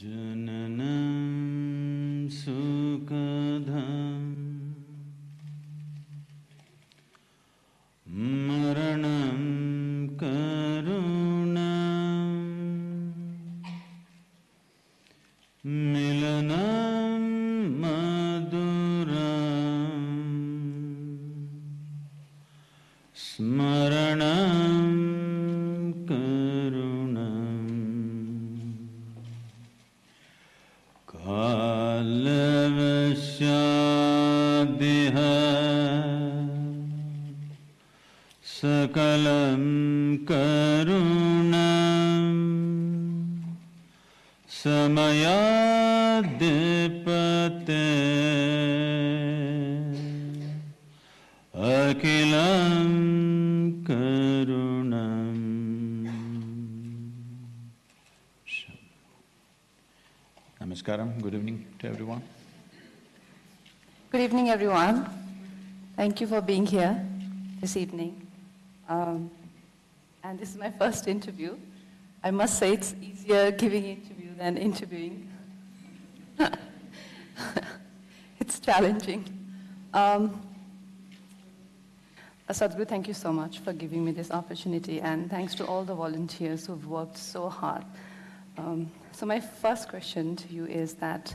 जननं सुखदम् Thank you for being here this evening. Um, and this is my first interview. I must say it's easier giving interview than interviewing. it's challenging. Um, Sadhguru, thank you so much for giving me this opportunity, and thanks to all the volunteers who've worked so hard. Um, so my first question to you is that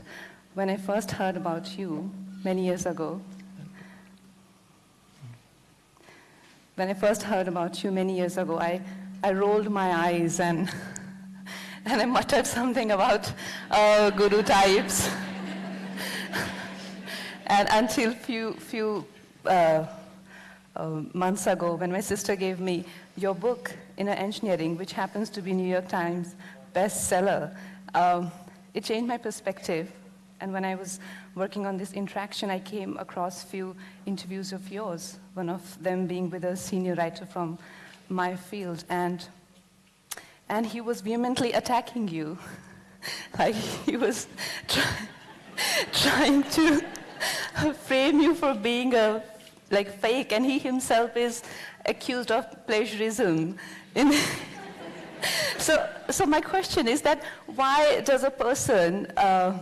when I first heard about you many years ago, when I first heard about you many years ago, I, I rolled my eyes and, and I muttered something about uh, guru types. and until few, few uh, uh, months ago, when my sister gave me your book, Inner Engineering, which happens to be New York Times bestseller, um, it changed my perspective. And when I was working on this interaction, I came across few interviews of yours, one of them being with a senior writer from my field. And, and he was vehemently attacking you. like he was try, trying to frame you for being a like fake, and he himself is accused of plagiarism. So, so my question is that why does a person uh,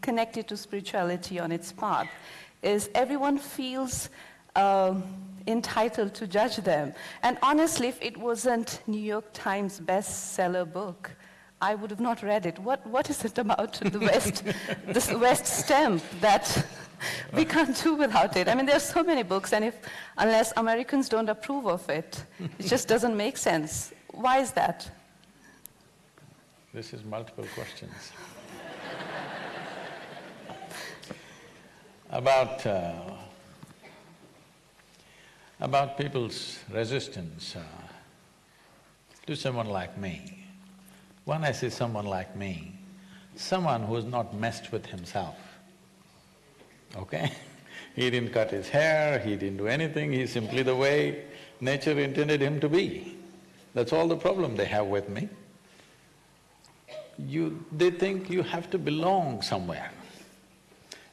connected to spirituality on its path is everyone feels um, entitled to judge them. And honestly, if it wasn't New York Times bestseller book, I would have not read it. What, what is it about the West, this West stamp that we can't do without it? I mean, there are so many books, and if, unless Americans don't approve of it, it just doesn't make sense. Why is that? This is multiple questions. About, uh, about people's resistance uh, to someone like me. When I say someone like me, someone who's not messed with himself, okay? he didn't cut his hair, he didn't do anything, he's simply the way nature intended him to be. That's all the problem they have with me. You… they think you have to belong somewhere.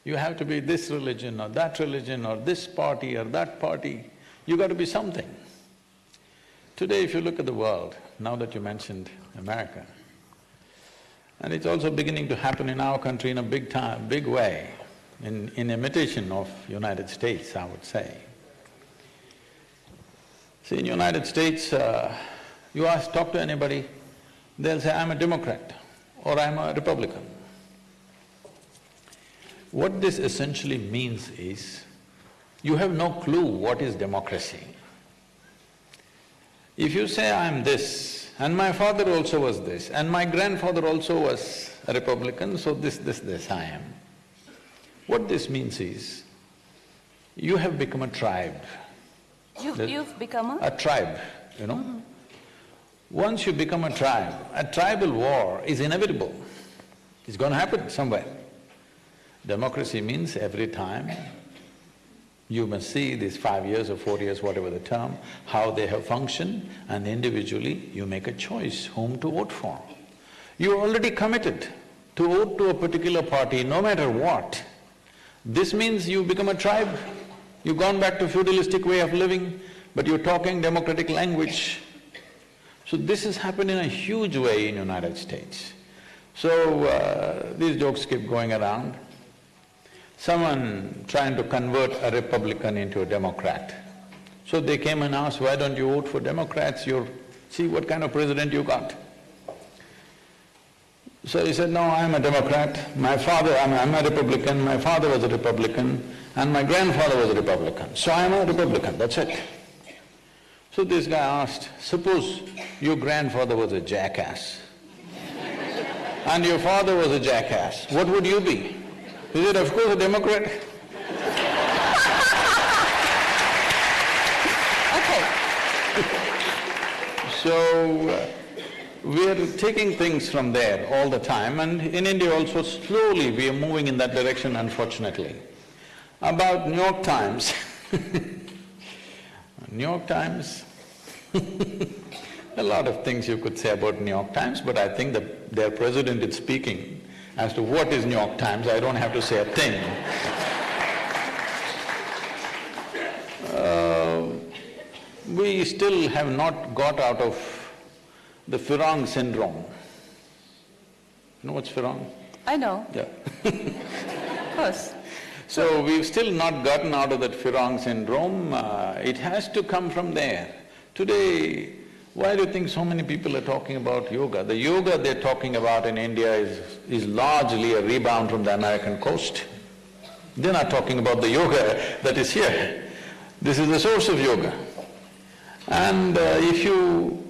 You have to be this religion or that religion or this party or that party, you got to be something. Today if you look at the world, now that you mentioned America, and it's also beginning to happen in our country in a big time… big way, in, in imitation of United States, I would say. See, in United States, uh, you ask, talk to anybody, they'll say, I'm a Democrat or I'm a Republican. What this essentially means is, you have no clue what is democracy. If you say, I'm this, and my father also was this, and my grandfather also was a Republican, so this, this, this I am. What this means is, you have become a tribe. You've, you've become a… A tribe, you know? Mm -hmm. Once you become a tribe, a tribal war is inevitable. It's going to happen somewhere. Democracy means every time you must see these five years or four years, whatever the term, how they have functioned and individually you make a choice whom to vote for. You're already committed to vote to a particular party no matter what. This means you become a tribe, you've gone back to feudalistic way of living, but you're talking democratic language. So this has happened in a huge way in United States. So, uh, these jokes keep going around. Someone trying to convert a Republican into a Democrat. So they came and asked, why don't you vote for Democrats? You're… see what kind of president you got. So he said, no, I'm a Democrat, my father… I'm, I'm a Republican, my father was a Republican, and my grandfather was a Republican, so I'm a Republican, that's it. So this guy asked, suppose your grandfather was a jackass and your father was a jackass, what would you be? He said, of course a Democrat. Okay. So, uh, we are taking things from there all the time and in India also slowly we are moving in that direction unfortunately. About New York Times New York Times a lot of things you could say about New York Times, but I think that their president is speaking as to what is New York Times, I don't have to say a thing. Uh, we still have not got out of the Farang syndrome. You know what's Farang? I know, Yeah. of course. So we've still not gotten out of that Farang syndrome, uh, it has to come from there. Today, why do you think so many people are talking about yoga? The yoga they're talking about in India is, is largely a rebound from the American coast. They're not talking about the yoga that is here. This is the source of yoga. And uh, if you…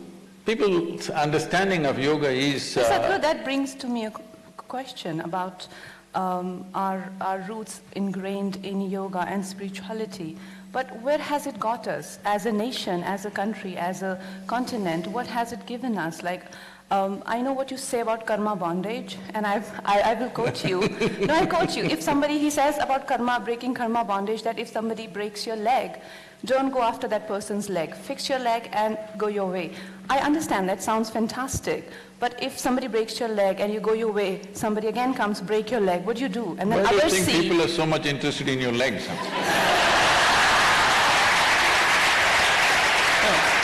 people's understanding of yoga is… uh, Sadhguru, that brings to me a question about um, our, our roots ingrained in yoga and spirituality. But where has it got us as a nation, as a country, as a continent? What has it given us? Like, um, I know what you say about karma bondage, and I've, I, I will quote you. no, I quote you. If somebody, he says about karma, breaking karma bondage, that if somebody breaks your leg, don't go after that person's leg. Fix your leg and go your way. I understand that sounds fantastic, but if somebody breaks your leg and you go your way, somebody again comes, break your leg, what do you do? And then Why do you think see. people are so much interested in your legs? huh?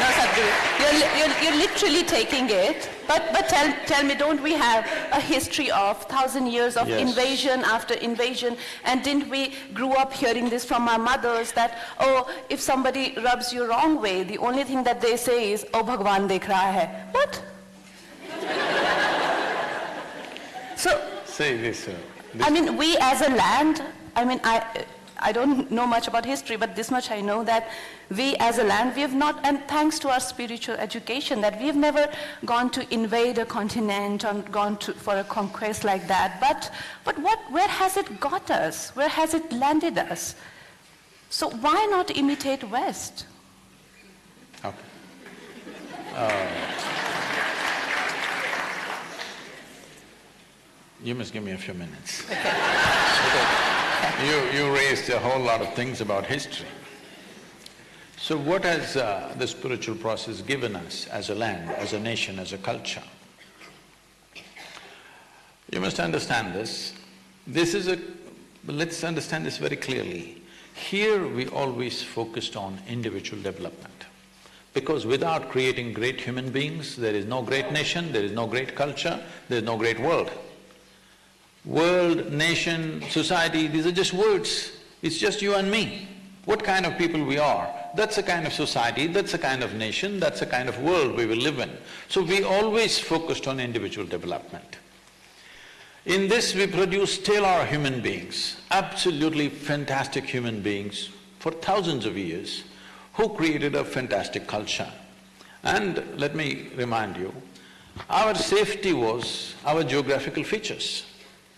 No, Sadhguru, you're, you're, you're literally taking it. But, but tell, tell me, don't we have a history of thousand years of Yes. invasion after invasion? And didn't we grew up hearing this from our mothers that, oh, if somebody rubs you wrong way, the only thing that they say is, oh, Bhagwan dekh raha hai. What? so, Say this, uh, I mean, we as a land, I mean, I, I don't know much about history, but this much I know that we as a land, we have not, and thanks to our spiritual education, that we have never gone to invade a continent or gone to, for a conquest like that. But, but what, where has it got us? Where has it landed us? So why not imitate West? Okay. Uh, You must give me a few minutes. You, you raised a whole lot of things about history. So what has uh, the spiritual process given us as a land, as a nation, as a culture? You must understand this. This is a… let's understand this very clearly. Here we always focused on individual development. Because without creating great human beings, there is no great nation, there is no great culture, there is no great world. World, nation, society, these are just words. It's just you and me. What kind of people we are, that's the kind of society, that's the kind of nation, that's the kind of world we will live in. So we always focused on individual development. In this we produce stellar human beings, absolutely fantastic human beings for thousands of years who created a fantastic culture. And let me remind you, our safety was our geographical features.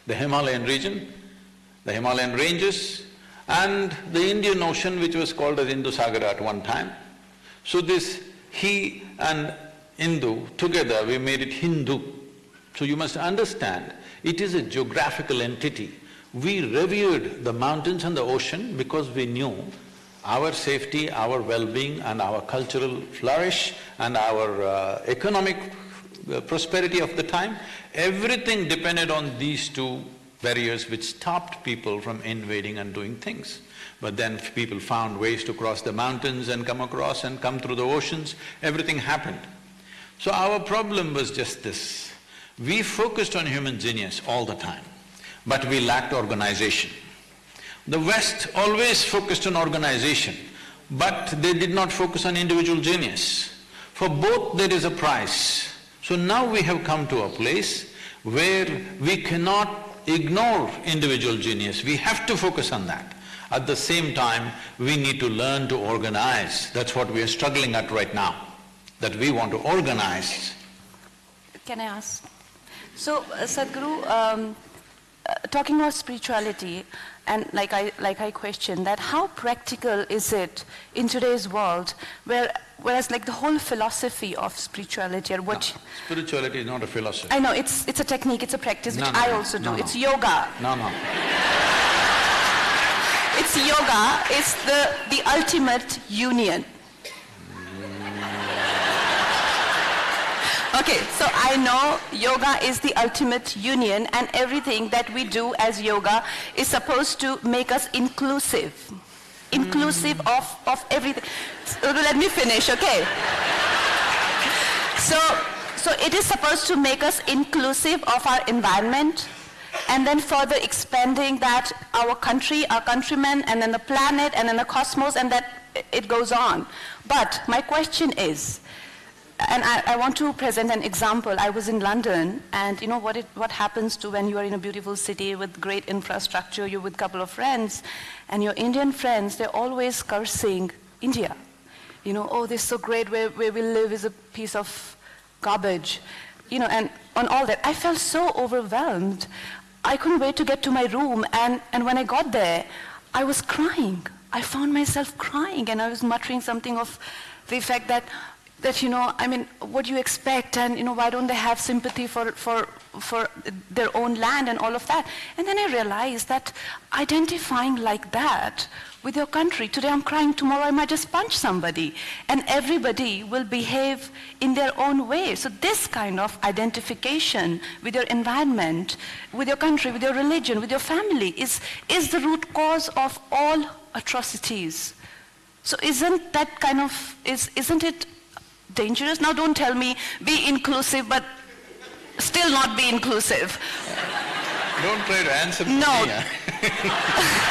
The Himalayan region, the Himalayan ranges and the Indian Ocean which was called as Indus-Sagara at one time. So this he and Hindu, together we made it Hindu. So you must understand, it is a geographical entity. We revered the mountains and the ocean because we knew our safety, our well-being and our cultural flourish and our uh, economic uh, prosperity of the time, everything depended on these two barriers which stopped people from invading and doing things. But then people found ways to cross the mountains and come across and come through the oceans, everything happened. So our problem was just this, We focused on human genius all the time, but we lacked organization. The West always focused on organization, but they did not focus on individual genius. For both there is a price. So now we have come to a place where we cannot ignore individual genius, we have to focus on that. At the same time, we need to learn to organize. That's what we are struggling at right now, that we want to organize. Can I ask? So, uh, Sadhguru, um, uh, talking about spirituality, and like I, like I questioned that how practical is it in today's world where, whereas like the whole philosophy of spirituality or what... No, spirituality is not a philosophy. I know, it's, it's a technique, it's a practice, which no, no, I also do. It's yoga. No, no. It's yoga, it's the, the ultimate union. Okay, so I know yoga is the ultimate union and everything that we do as yoga is supposed to make us inclusive. Inclusive hmm. of, of everything. So let me finish, okay? So, so it is supposed to make us inclusive of our environment and then further expanding that our country, our countrymen, and then the planet, and then the cosmos, and that it goes on. But my question is, and I, I, want to present an example. I was in London, and you know what, it, what happens to when you are in a beautiful city with great infrastructure, you're with a couple of friends, and your Indian friends, they're always cursing India. You know, oh, this is so great, where, where we live is a piece of garbage. You know, and on all that, I felt so overwhelmed. I couldn't wait to get to my room, and, and when I got there, I was crying. I found myself crying, and I was muttering something of the effect that, that, you know, I mean, what do you expect? And, you know, why don't they have sympathy for, for, for their own land and all of that? And then I realized that identifying like that with your country, today I'm crying, tomorrow I might just punch somebody. And everybody will behave in their own way. So this kind of identification with your environment, with your country, with your religion, with your family is, is the root cause of all atrocities. So isn't that kind of, is, isn't it dangerous? Now don't tell me be inclusive, but still not be inclusive. Don't try to answer no. me.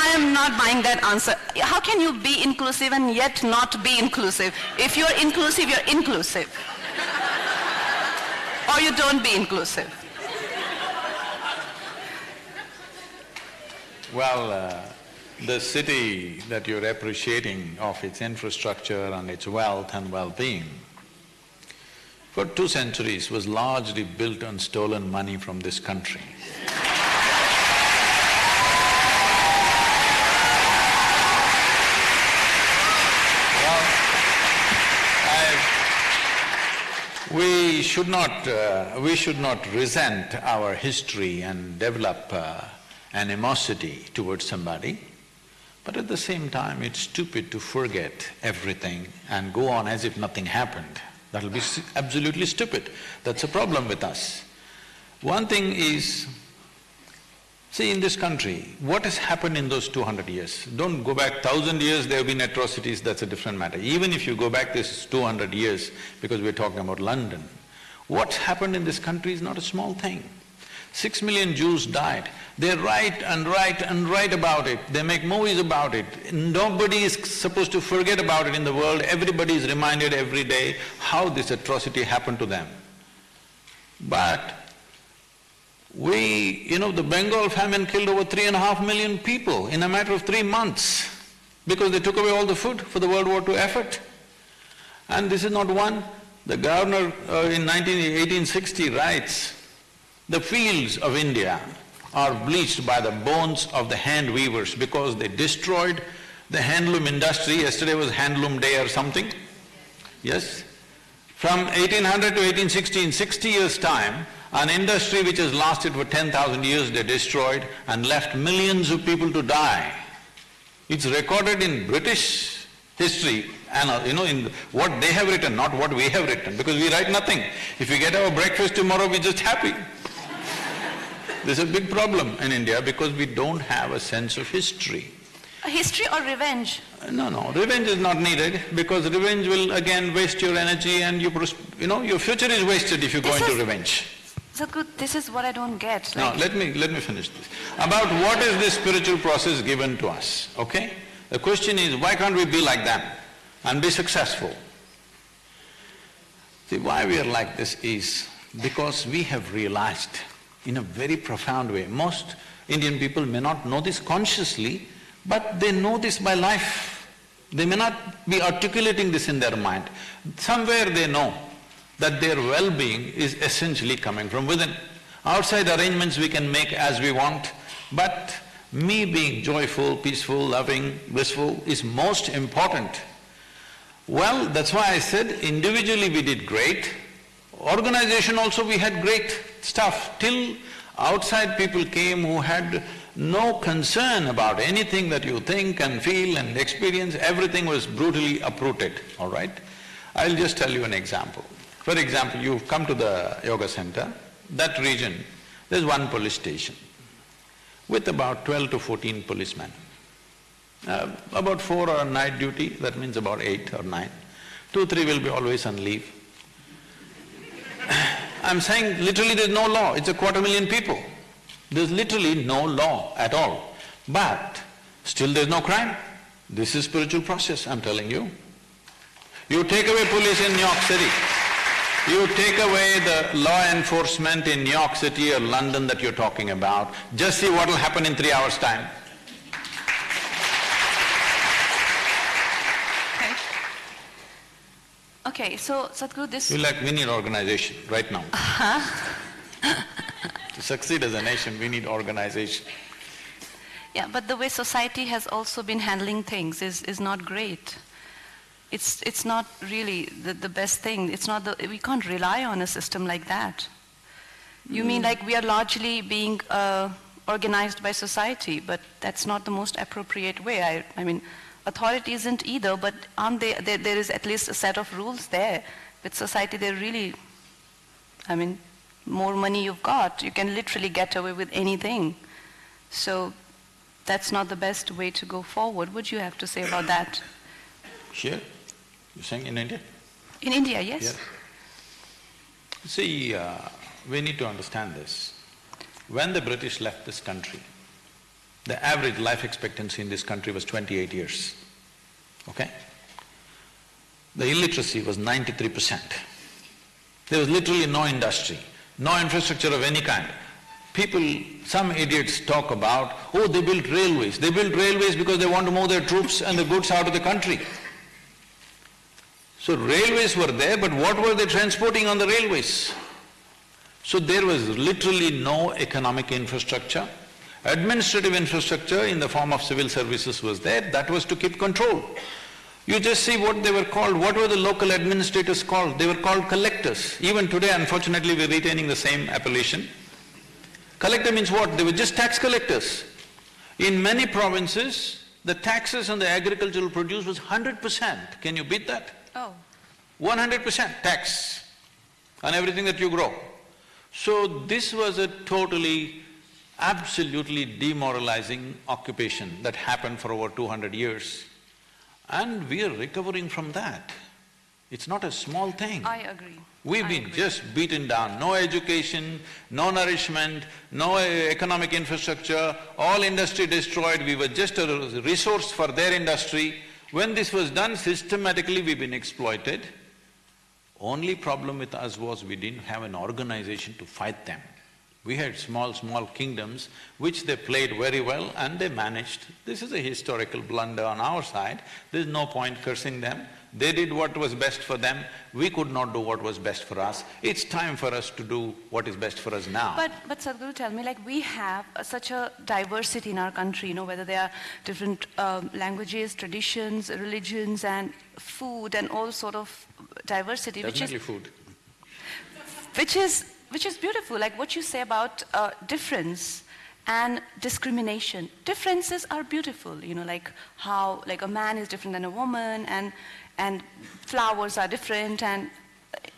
I am not buying that answer. How can you be inclusive and yet not be inclusive? If you're inclusive, you're inclusive. or you don't be inclusive. Well, uh, the city that you're appreciating of its infrastructure and its wealth and well-being, for two centuries was largely built on stolen money from this country. we should not… Uh, we should not resent our history and develop uh, animosity towards somebody, but at the same time it's stupid to forget everything and go on as if nothing happened. That'll be absolutely stupid. That's a problem with us. One thing is, see in this country, what has happened in those two hundred years? Don't go back thousand years, there have been atrocities, that's a different matter. Even if you go back this two hundred years, because we're talking about London, what's happened in this country is not a small thing. Six million Jews died. They write and write and write about it, they make movies about it. Nobody is supposed to forget about it in the world, everybody is reminded every day how this atrocity happened to them. But we… you know, the Bengal famine killed over three and a half million people in a matter of three months because they took away all the food for the World War II effort. And this is not one. The governor uh, in 19, 1860 writes, the fields of India are bleached by the bones of the hand weavers because they destroyed the handloom industry. Yesterday was handloom day or something, yes? From 1800 to 1860, in sixty years' time, an industry which has lasted for ten thousand years they destroyed and left millions of people to die. It's recorded in British history and uh, you know, in what they have written, not what we have written, because we write nothing. If we get our breakfast tomorrow, we're just happy. This is a big problem in India because we don't have a sense of history. A history or revenge? No, no, revenge is not needed because revenge will again waste your energy and you, you know, your future is wasted if you go into revenge. Sadhguru, this is what I don't get. Like, let me… let me finish this. About what is this spiritual process given to us, okay? The question is, why can't we be like them and be successful? See, why we are like this is because we have realized in a very profound way, most Indian people may not know this consciously, but they know this by life. They may not be articulating this in their mind. Somewhere they know that their well-being is essentially coming from within. Outside arrangements we can make as we want, but me being joyful, peaceful, loving, blissful is most important. Well, that's why I said individually we did great, organization also we had great stuff, till outside people came who had no concern about anything that you think and feel and experience, everything was brutally uprooted, all right? I'll just tell you an example. For example, you've come to the yoga center, that region, there's one police station with about twelve to fourteen policemen. Uh, about four are night duty, that means about eight or nine. Two, three will be always on leave. I'm saying literally there's no law, it's a quarter million people. There's literally no law at all. But still there's no crime. This is spiritual process, I'm telling you. You take away police in New York City, you take away the law enforcement in New York City or London that you're talking about, just see what will happen in three hours' time. Okay, so Sadhguru, this… We like, we need organization right now. To succeed as a nation, we need organization. Yeah, but the way society has also been handling things is, is not great. It's, it's not really the, the best thing. It's not the, we can't rely on a system like that. You mean like we are largely being uh, organized by society, but that's not the most appropriate way. I, I mean, authority isn't either, but aren't they, there, there is at least a set of rules there. With society, they're really, I mean, more money you've got, you can literally get away with anything. So that's not the best way to go forward. What do you have to say about that? Here? You're saying in India? In India, yes? Yes. See, uh, we need to understand this. When the British left this country, the average life expectancy in this country was twenty-eight years, okay? The illiteracy was ninety-three percent. There was literally no industry, no infrastructure of any kind. People, some idiots talk about, oh, they built railways. They built railways because they want to move their troops and the goods out of the country. So railways were there, but what were they transporting on the railways? So there was literally no economic infrastructure. Administrative infrastructure in the form of civil services was there, that was to keep control. You just see what they were called, what were the local administrators called? They were called collectors. Even today, unfortunately, we're retaining the same appellation. Collector means what? They were just tax collectors. In many provinces, the taxes on the agricultural produce was hundred percent. Can you beat that? Oh. One hundred percent tax on everything that you grow. So this was a totally, absolutely demoralizing occupation that happened for over two hundred years. And we are recovering from that. It's not a small thing. I agree. We've I been agree. just beaten down, no education, no nourishment, no uh, economic infrastructure, all industry destroyed, we were just a resource for their industry. When this was done systematically, we've been exploited. Only problem with us was we didn't have an organization to fight them. We had small, small kingdoms which they played very well and they managed. This is a historical blunder on our side, there's no point cursing them. They did what was best for them, we could not do what was best for us. It's time for us to do what is best for us now. But, but Sadhguru, tell me, like, we have such a diversity in our country, you know, whether there are different um, languages, traditions, religions, and food, and all sort of diversity, which is, Definitely food. which is, which is beautiful. Like what you say about uh, difference and discrimination. Differences are beautiful, you know, like how, like a man is different than a woman, and, and flowers are different, and,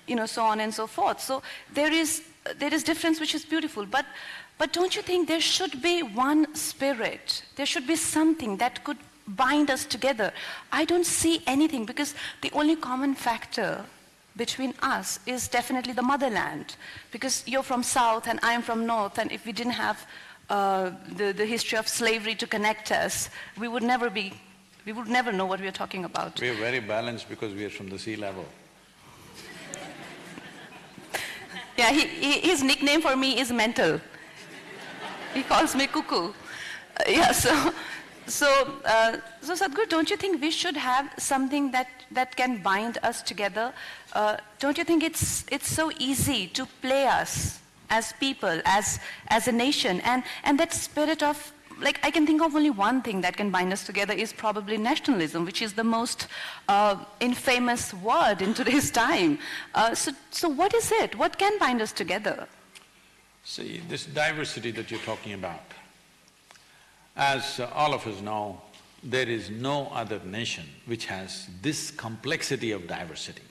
you know, so on and so forth. So there is, there is difference which is beautiful, but, but don't you think there should be one spirit? There should be something that could bind us together? I don't see anything because the only common factor between us is definitely the motherland. Because you're from south and I'm from north, and if we didn't have uh, the, the history of slavery to connect us, we would never be, we would never know what we are talking about. We are very balanced because we are from the sea level. Yeah, he, he, his nickname for me is mental. He calls me cuckoo. Uh, yeah, so, so, uh, so Sadhguru, don't you think we should have something that, that can bind us together? Uh, don't you think it's, it's so easy to play us as people, as, as a nation? And, and that spirit of like I can think of only one thing that can bind us together is probably nationalism, which is the most uh, infamous word in today's time. Uh, so, so what is it? What can bind us together? See, this diversity that you're talking about, as all of us know, there is no other nation which has this complexity of diversity.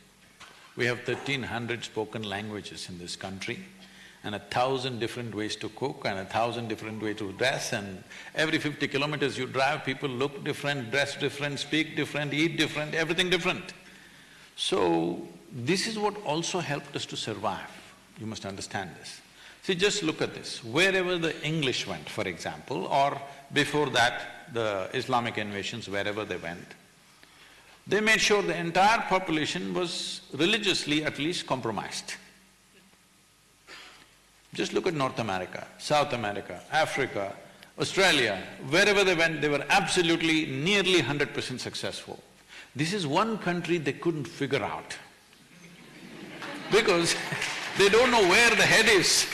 We have thirteen hundred spoken languages in this country and a thousand different ways to cook and a thousand different ways to dress and every fifty kilometers you drive, people look different, dress different, speak different, eat different, everything different. So, this is what also helped us to survive, you must understand this. See, just look at this, wherever the English went, for example, or before that, the Islamic invasions, wherever they went, they made sure the entire population was religiously at least compromised. Just look at North America, South America, Africa, Australia, wherever they went, they were absolutely nearly hundred percent successful. This is one country they couldn't figure out because they don't know where the head is.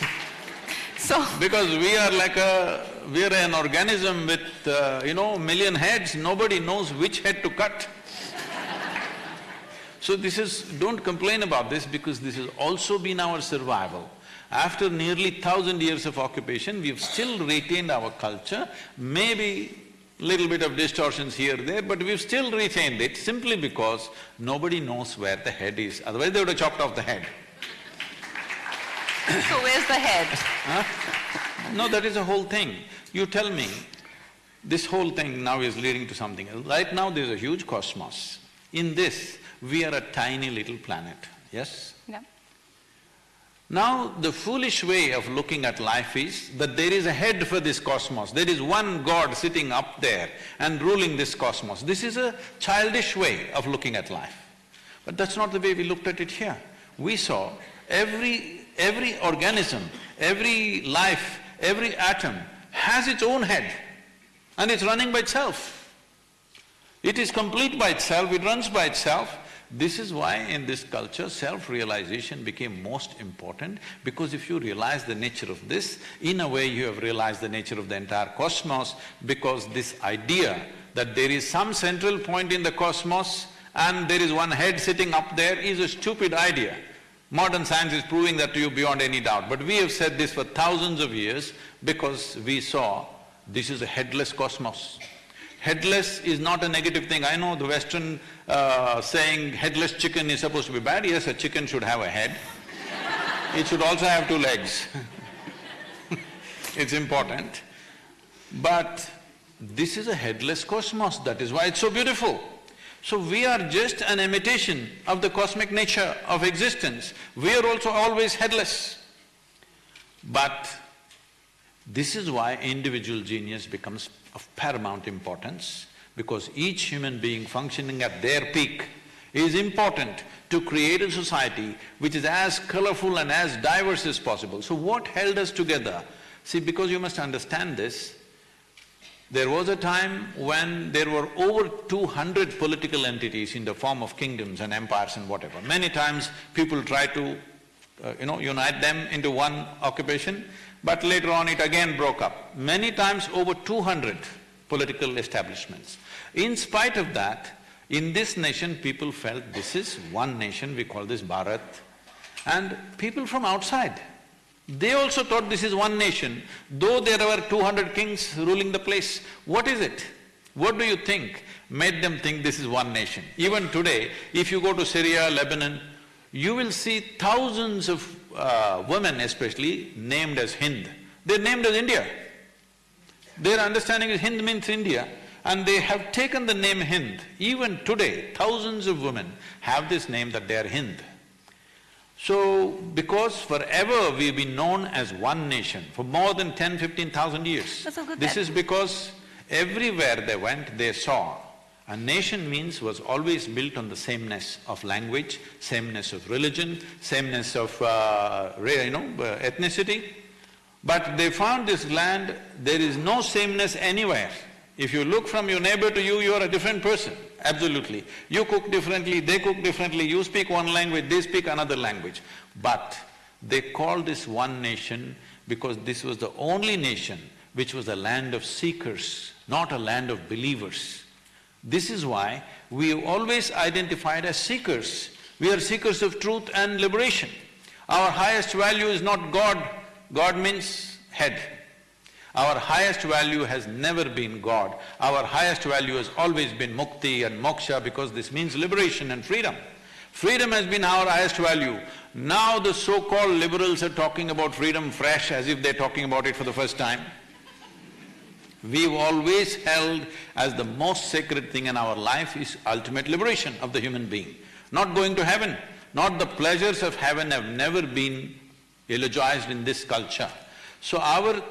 So… Because we are like a… we are an organism with, uh, you know, million heads, nobody knows which head to cut. So this is… don't complain about this because this has also been our survival. After nearly thousand years of occupation, we've still retained our culture, maybe little bit of distortions here, there, but we've still retained it simply because nobody knows where the head is, otherwise they would have chopped off the head. so where's the head? Huh? No, that is the whole thing. You tell me, this whole thing now is leading to something else. Right now there's a huge cosmos. In this, we are a tiny little planet, yes? Yeah. Now, the foolish way of looking at life is that there is a head for this cosmos, there is one God sitting up there and ruling this cosmos. This is a childish way of looking at life. But that's not the way we looked at it here. We saw every… every organism, every life, every atom has its own head and it's running by itself. It is complete by itself, it runs by itself, this is why in this culture, self-realization became most important because if you realize the nature of this, in a way you have realized the nature of the entire cosmos because this idea that there is some central point in the cosmos and there is one head sitting up there is a stupid idea. Modern science is proving that to you beyond any doubt, but we have said this for thousands of years because we saw this is a headless cosmos. Headless is not a negative thing. I know the Western uh, saying headless chicken is supposed to be bad. Yes, a chicken should have a head. it should also have two legs It's important. But this is a headless cosmos, that is why it's so beautiful. So we are just an imitation of the cosmic nature of existence. We are also always headless. But this is why individual genius becomes of paramount importance because each human being functioning at their peak is important to create a society which is as colorful and as diverse as possible. So what held us together? See, because you must understand this, there was a time when there were over two hundred political entities in the form of kingdoms and empires and whatever. Many times people try to, uh, you know, unite them into one occupation, but later on it again broke up. Many times over two hundred political establishments. In spite of that, in this nation people felt this is one nation, we call this Bharat, and people from outside, they also thought this is one nation, though there were two hundred kings ruling the place. What is it? What do you think made them think this is one nation? Even today, if you go to Syria, Lebanon, you will see thousands of uh, women especially named as Hind. They're named as India. Their understanding is Hind means India And they have taken the name Hind. Even today, thousands of women have this name that they are Hind. So, because forever we've been known as one nation, for more than ten, fifteen thousand years. That's so good This is because everywhere they went, they saw. A nation means was always built on the sameness of language, sameness of religion, sameness of, uh, you know, uh, ethnicity. But they found this land, there is no sameness anywhere. If you look from your neighbor to you, you are a different person, absolutely. You cook differently, they cook differently, you speak one language, they speak another language. But they called this one nation because this was the only nation which was a land of seekers, not a land of believers. This is why we always identified as seekers. We are seekers of truth and liberation. Our highest value is not God, God means head. Our highest value has never been God. Our highest value has always been mukti and moksha because this means liberation and freedom. Freedom has been our highest value. Now the so-called liberals are talking about freedom fresh as if they're talking about it for the first time. We've always held as the most sacred thing in our life is ultimate liberation of the human being. Not going to heaven, not the pleasures of heaven have never been eulogized in this culture. So our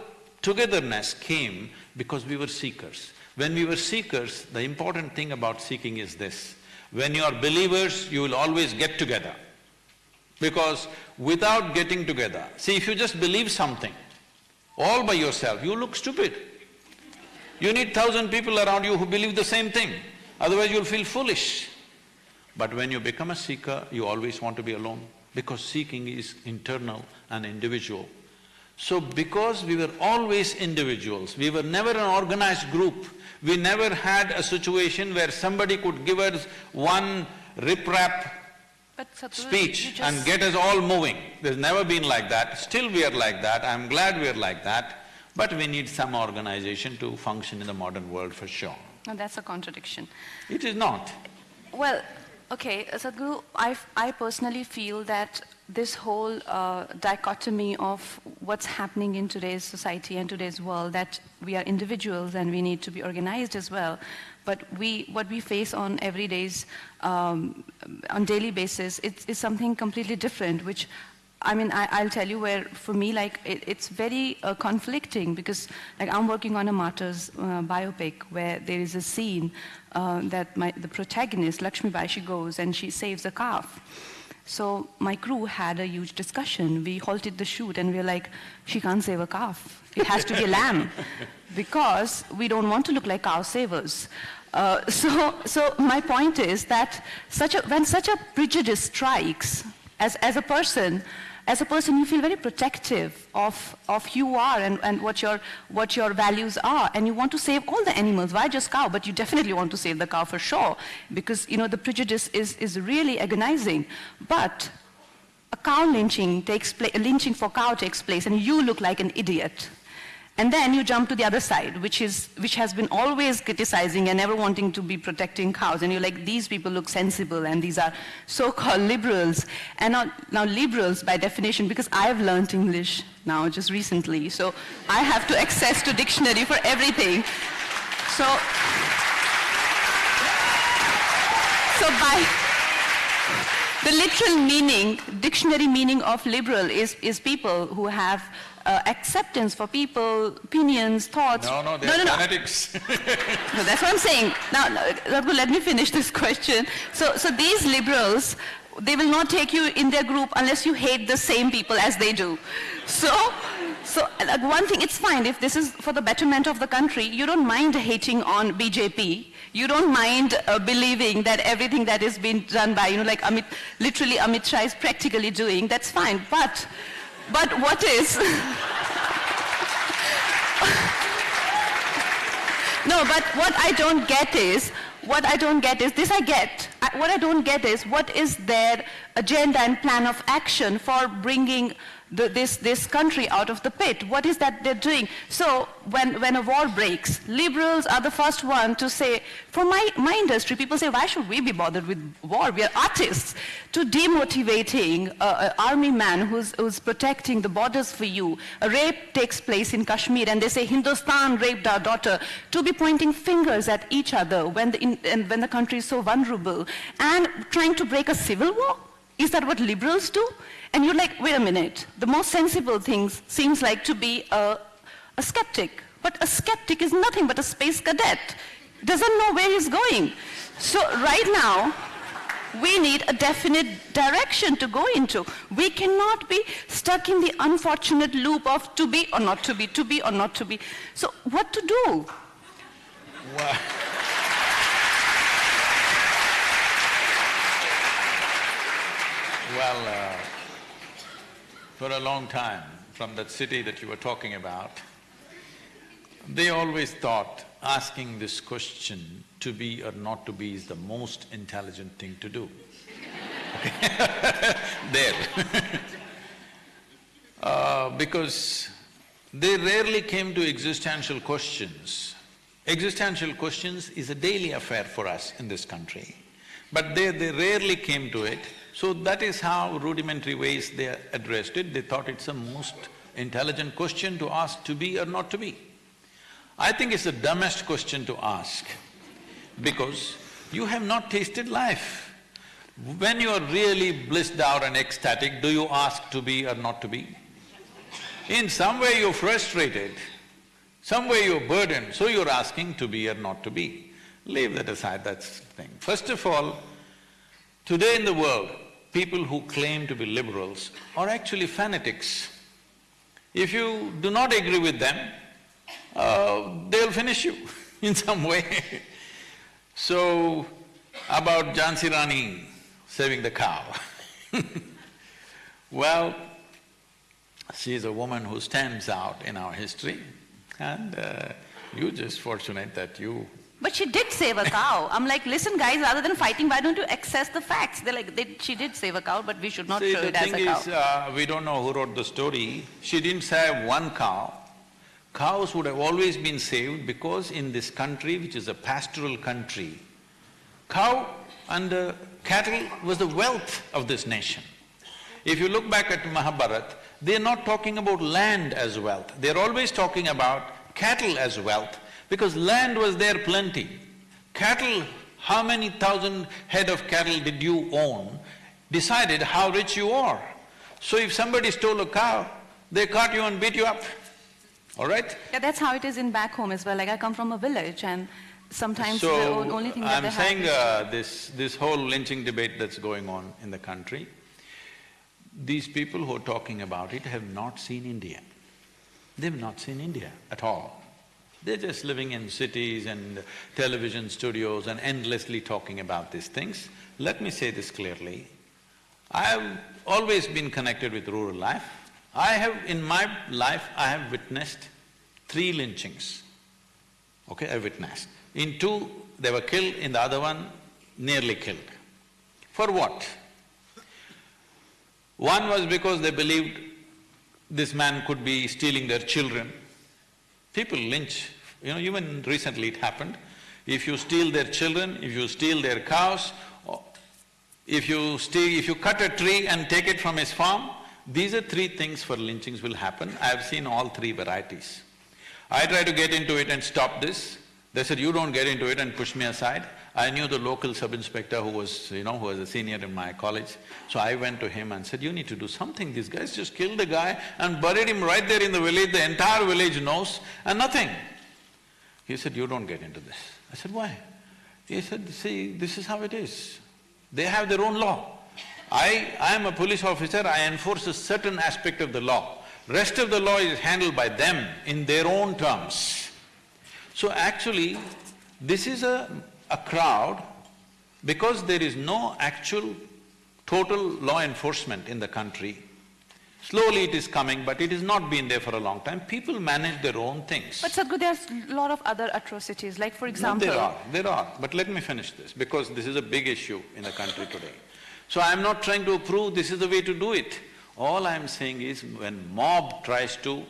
togetherness came because we were seekers. When we were seekers, the important thing about seeking is this. When you are believers, you will always get together. Because without getting together, see if you just believe something, all by yourself, you look stupid. You need thousand people around you who believe the same thing, otherwise you'll feel foolish. But when you become a seeker, you always want to be alone, because seeking is internal and individual. So because we were always individuals, we were never an organized group, we never had a situation where somebody could give us one riprap speech and get us all moving. There's never been like that, still we are like that, I'm glad we are like that, but we need some organization to function in the modern world for sure. No, that's a contradiction. It is not. Well, okay, uh, Sadhguru, I, f- I personally feel that this whole uh, dichotomy of what's happening in today's society and today's world, that we are individuals and we need to be organized as well, but we, what we face on every day's, um, on daily basis, it's, is something completely different, which I mean, I, I'll tell you where, for me, like, it, it's very uh, conflicting because, like, I'm working on a martyrs uh, biopic where there is a scene uh, that my, the protagonist, Lakshmi Bai, she goes and she saves a calf. So my crew had a huge discussion. We halted the shoot and we were like, she can't save a calf. It has to be a lamb because we don't want to look like cow savers. Uh, so, so my point is that such a, when such a prejudice strikes, as, as a person, as a person, you feel very protective of, of who you are and, and what, your, what your values are, and you want to save all the animals. Why just cow? But you definitely want to save the cow for sure, because you know the prejudice is, is really agonizing. But a cow lynching takes place, a lynching for cow takes place, and you look like an idiot. And then you jump to the other side, which, is, which has been always criticizing and never wanting to be protecting cows. And you're like, these people look sensible, and these are so-called liberals. And now, now liberals, by definition, because I've learned English now just recently, so I have to access to dictionary for everything. So, so by, the literal meaning, dictionary meaning of liberal is, is people who have uh, acceptance for people, opinions, thoughts. No, no, no, they're no, no. fanatics. No, that's what I'm saying. Now, now, Raghu, let me finish this question. So, so these liberals, they will not take you in their group unless you hate the same people as they do. So, so like one thing, it's fine if this is for the betterment of the country. You don't mind hating on BJP. You don't mind uh, believing that everything that is being done by, you know, like Amit, literally Amit Shah is practically doing. That's fine. But, but what is? No, but what I don't get is, what I don't get is, this I get. I, what I don't get is, what is their agenda and plan of action for bringing the, this, this country out of the pit. What is that they're doing? So when, when a war breaks, liberals are the first one to say, for my, my industry, people say, why should we be bothered with war? We are artists. To demotivating an army man who's, who's protecting the borders for you. A rape takes place in Kashmir and they say Hindustan raped our daughter. To be pointing fingers at each other when the, in, when the country is so vulnerable and trying to break a civil war? Is that what liberals do? And you're like, wait a minute, the most sensible thing seems like to be a, a skeptic. But a skeptic is nothing but a space cadet. Doesn't know where he's going. So right now, we need a definite direction to go into. We cannot be stuck in the unfortunate loop of to be or not to be, to be or not to be. So what to do? Well, well uh, for a long time, from that city that you were talking about, they always thought asking this question, to be or not to be, is the most intelligent thing to do. there uh, because they rarely came to existential questions. Existential questions is a daily affair for us in this country, but they, they rarely came to it. So that is how rudimentary ways they addressed it. They thought it's the most intelligent question to ask to be or not to be. I think it's the dumbest question to ask because you have not tasted life. When you are really blissed out and ecstatic, do you ask to be or not to be? In some way you're frustrated, some way you're burdened, so you're asking to be or not to be. Leave that aside, that's the thing. First of all, today in the world, people who claim to be liberals are actually fanatics. If you do not agree with them, uh, they'll finish you in some way. so, about Jhansi Rani saving the cow Well, she is a woman who stands out in our history and uh, you're just fortunate that you but she did save a cow. I'm like, listen guys, rather than fighting, why don't you access the facts? They're like, they, she did save a cow, but we should not See, show it as a cow. the thing is, uh, we don't know who wrote the story. She didn't save one cow. Cows would have always been saved because in this country, which is a pastoral country, cow and uh, cattle was the wealth of this nation. If you look back at Mahabharata, they're not talking about land as wealth, they're always talking about cattle as wealth because land was there plenty. Cattle, how many thousand head of cattle did you own, decided how rich you are. So if somebody stole a cow, they caught you and beat you up, all right? Yeah, that's how it is in back home as well. Like I come from a village and sometimes the So, o- only thing that they I'm saying uh, this… this whole lynching debate that's going on in the country, these people who are talking about it have not seen India. They've not seen India at all. They're just living in cities and television studios and endlessly talking about these things. Let me say this clearly, I have always been connected with rural life. I have… in my life, I have witnessed three lynchings, okay, I witnessed. In two, they were killed, in the other one, nearly killed. For what? One was because they believed this man could be stealing their children. People lynch, you know, even recently it happened. If you steal their children, if you steal their cows, if you steal… if you cut a tree and take it from his farm, these are three things for lynchings will happen. I've seen all three varieties. I try to get into it and stop this. They said, you don't get into it and push me aside. I knew the local sub-inspector who was, you know, who was a senior in my college. So I went to him and said, you need to do something. These guys just killed the guy and buried him right there in the village. The entire village knows and nothing. He said, you don't get into this. I said, why? He said, see, this is how it is. They have their own law. I… I am a police officer, I enforce a certain aspect of the law. Rest of the law is handled by them in their own terms. So actually, this is a, a crowd, because there is no actual total law enforcement in the country, slowly it is coming, but it has not been there for a long time, people manage their own things. But Sadhguru, there's a lot of other atrocities, like for No, example… there are, there are, but let me finish this, because this is a big issue in the country today. So I'm not trying to prove this is the way to do it. All I'm saying is when mob tries to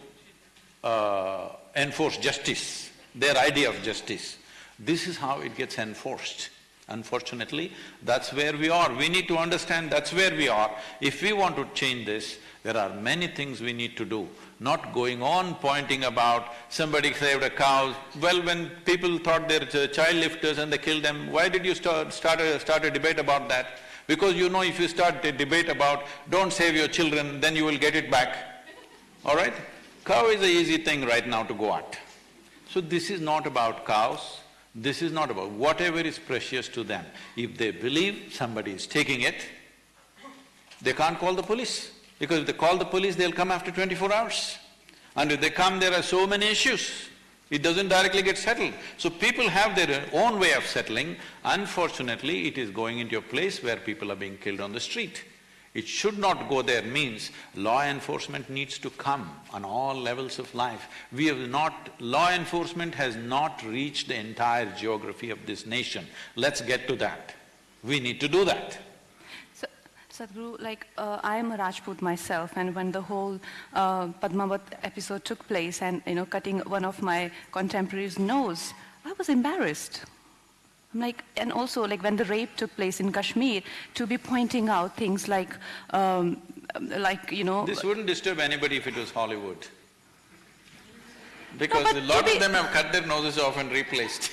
uh, enforce justice, their idea of justice, this is how it gets enforced. Unfortunately, that's where we are. We need to understand that's where we are. If we want to change this, there are many things we need to do, not going on pointing about somebody saved a cow. Well, when people thought they're child lifters and they killed them, why did you start, start, a, start a debate about that? Because you know if you start a debate about don't save your children, then you will get it back, all right? Cow is a easy thing right now to go at. So this is not about cows, this is not about whatever is precious to them. If they believe somebody is taking it, they can't call the police. Because if they call the police, they'll come after twenty-four hours. And if they come, there are so many issues. It doesn't directly get settled. So people have their own way of settling. Unfortunately, it is going into a place where people are being killed on the street. It should not go there means law enforcement needs to come on all levels of life. We have not… law enforcement has not reached the entire geography of this nation. Let's get to that. We need to do that. Sadhguru, like, uh, I am a Rajput myself, and when the whole uh, Padmavat episode took place and, you know, cutting one of my contemporaries' nose, I was embarrassed. Like, and also like when the rape took place in Kashmir, to be pointing out things like, um, like, you know… This wouldn't disturb anybody if it was Hollywood. Because No, a lot of them have cut their noses off and replaced.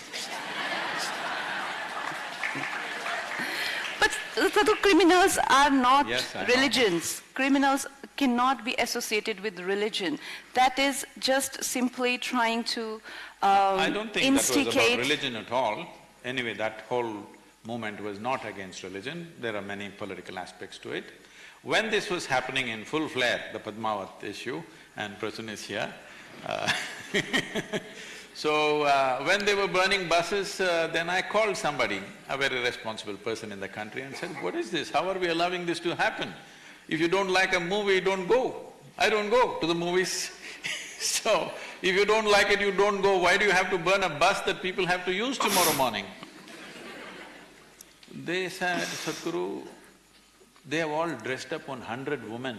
But the criminals are not Yes, I know. religions. Criminals cannot be associated with religion. That is just simply trying to um, I don't think that was instigate… about religion at all. Anyway, that whole movement was not against religion, there are many political aspects to it. When this was happening in full flare, the Padmavat issue, and Prasoon is here, uh, so uh, when they were burning buses, uh, then I called somebody, a very responsible person in the country and said, what is this, how are we allowing this to happen? If you don't like a movie, don't go. I don't go to the movies. So, if you don't like it, you don't go, why do you have to burn a bus that people have to use tomorrow morning? They said, Sadhguru, they have all dressed up on hundred women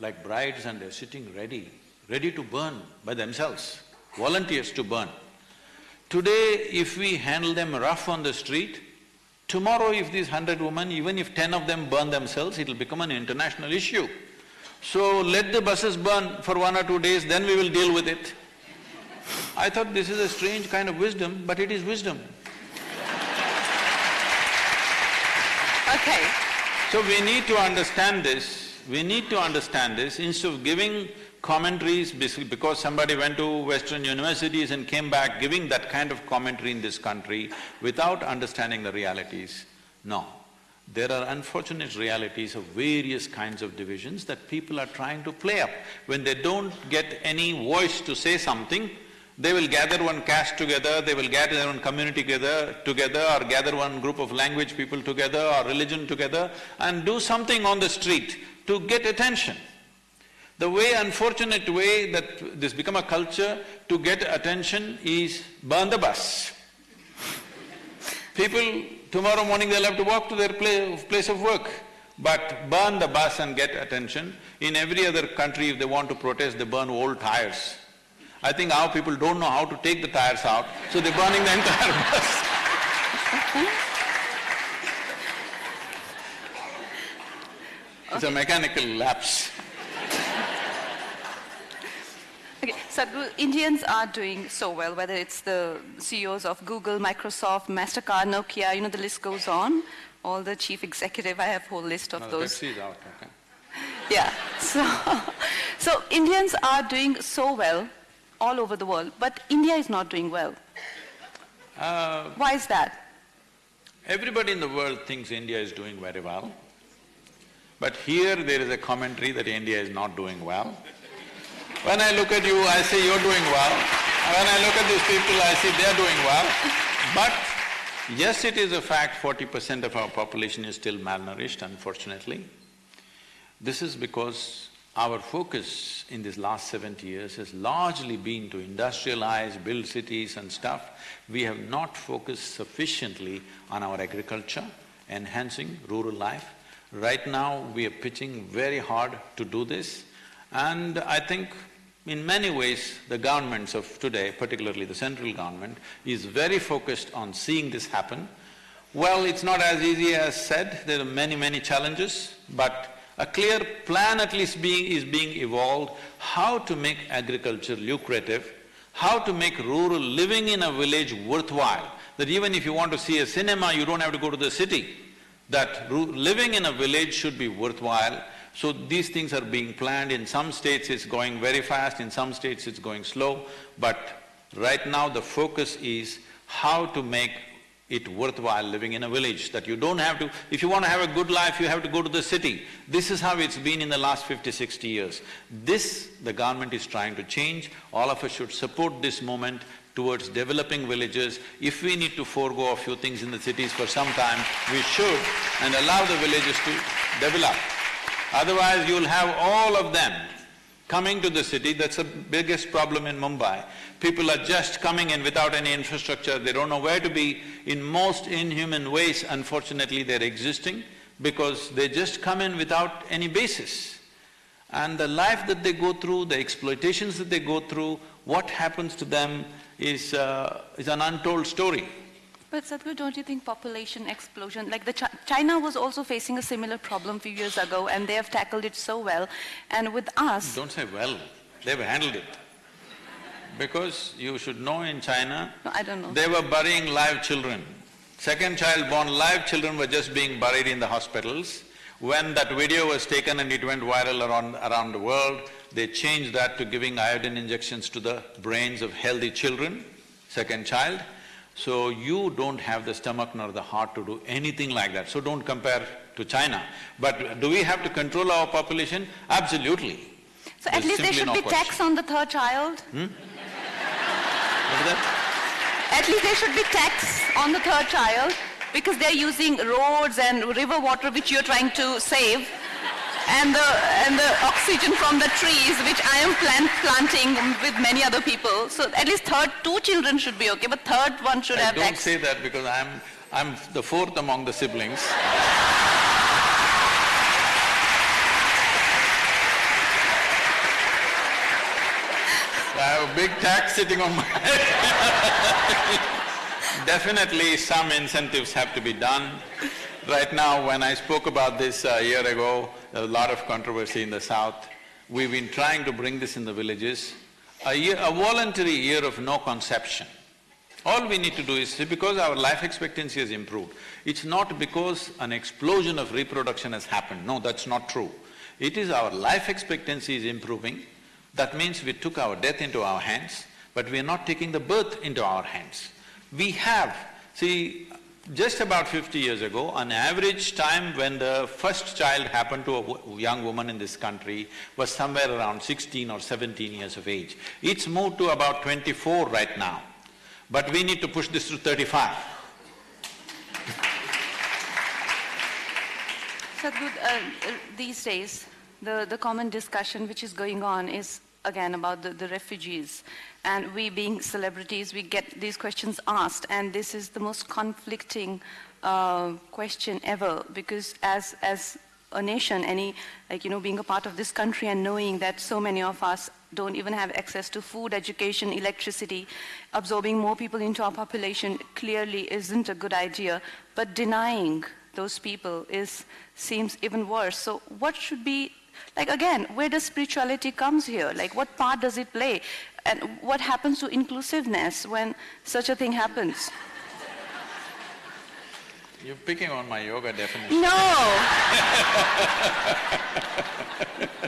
like brides and they're sitting ready, ready to burn by themselves, volunteers to burn. Today, if we handle them rough on the street, tomorrow if these hundred women, even if ten of them burn themselves, it'll become an international issue. So let the buses burn for one or two days, then we will deal with it. I thought this is a strange kind of wisdom, but it is wisdom. Okay, So we need to understand this, we need to understand this, instead of giving commentaries because somebody went to western universities and came back giving that kind of commentary in this country without understanding the realities, no. There are unfortunate realities of various kinds of divisions that people are trying to play up. When they don't get any voice to say something, they will gather one caste together, they will gather one community together, together or gather one group of language people together or religion together and do something on the street to get attention. The way, unfortunate way that this become a culture to get attention is burn the bus. People, tomorrow morning they'll have to walk to their pla- place of work, but burn the bus and get attention. In every other country, if they want to protest, they burn old tires. I think our people don't know how to take the tires out, so they're burning the entire bus. It's a mechanical lapse. okay. Sadhguru, Indians are doing so well, whether it's the CEOs of Google, Microsoft, MasterCard, Nokia, you know, the list goes on. All the chief executive, I have a whole list of No, those. Pepsi is out, okay. Yeah, so, so Indians are doing so well all over the world, but India is not doing well. Uh, Why is that? Everybody in the world thinks India is doing very well. But here there is a commentary that India is not doing well. When I look at you, I say you're doing well. When I look at these people, I see they're doing well. But yes, it is a fact forty percent of our population is still malnourished, unfortunately. This is because our focus in these last seventy years has largely been to industrialize, build cities and stuff. We have not focused sufficiently on our agriculture, enhancing rural life. Right now, we are pitching very hard to do this and I think in many ways, the governments of today, particularly the central government, is very focused on seeing this happen. Well, it's not as easy as said, there are many, many challenges, but a clear plan at least being… is being evolved, how to make agriculture lucrative, how to make rural living in a village worthwhile, that even if you want to see a cinema, you don't have to go to the city, that living in a village should be worthwhile, so these things are being planned, in some states it's going very fast, in some states it's going slow, but right now the focus is how to make it worthwhile living in a village, that you don't have to… If you want to have a good life, you have to go to the city. This is how it's been in the last 50, 60 years. This, the government is trying to change. All of us should support this movement towards developing villages. If we need to forego a few things in the cities for some time, we should and allow the villages to develop. Otherwise, you'll have all of them coming to the city, that's the biggest problem in Mumbai. People are just coming in without any infrastructure, they don't know where to be. In most inhuman ways, unfortunately, they're existing because they just come in without any basis. And the life that they go through, the exploitations that they go through, what happens to them is, uh, is an untold story. But Sadhguru, don't you think population explosion, like the Ch China was also facing a similar problem few years ago and they have tackled it so well. And with us… Don't say well, they've handled it. Because you should know in China, no, I don't know. they were burying live children. Second child born, live children were just being buried in the hospitals. When that video was taken and it went viral around, around the world, they changed that to giving iodine injections to the brains of healthy children, second child. So you don't have the stomach nor the heart to do anything like that, so don't compare to China. But do we have to control our population? Absolutely. So There's at least there should no be question. tax on the third child? Hmm? What is that? At least there should be tax on the third child because they're using roads and river water which you're trying to save and the, and the oxygen from the trees, which I am plant, planting with many other people. So at least third, two children should be okay, but third one should I have don't say that because I'm, I'm the fourth among the siblings. I have a big tax sitting on my head. Definitely some incentives have to be done. Right now, when I spoke about this a year ago, a lot of controversy in the south. We've been trying to bring this in the villages. A year… a voluntary year of no conception. All we need to do is, because our life expectancy has improved, it's not because an explosion of reproduction has happened, no, that's not true. It is our life expectancy is improving, that means we took our death into our hands, but we are not taking the birth into our hands. We have… See, just about fifty years ago, an average time when the first child happened to a young woman in this country was somewhere around sixteen or seventeen years of age. It's moved to about twenty-four right now, but we need to push this to thirty-five. Sadhguru, uh, these days, the, the common discussion which is going on is again about the, the refugees. And we being celebrities, we get these questions asked, and this is the most conflicting uh, question ever, because as, as a nation, any, like, you know, being a part of this country and knowing that so many of us don't even have access to food, education, electricity, absorbing more people into our population clearly isn't a good idea, but denying those people is, seems even worse. So what should be like again, where does spirituality comes here? Like what part does it play? And what happens to inclusiveness when such a thing happens? You're picking on my yoga definition. No!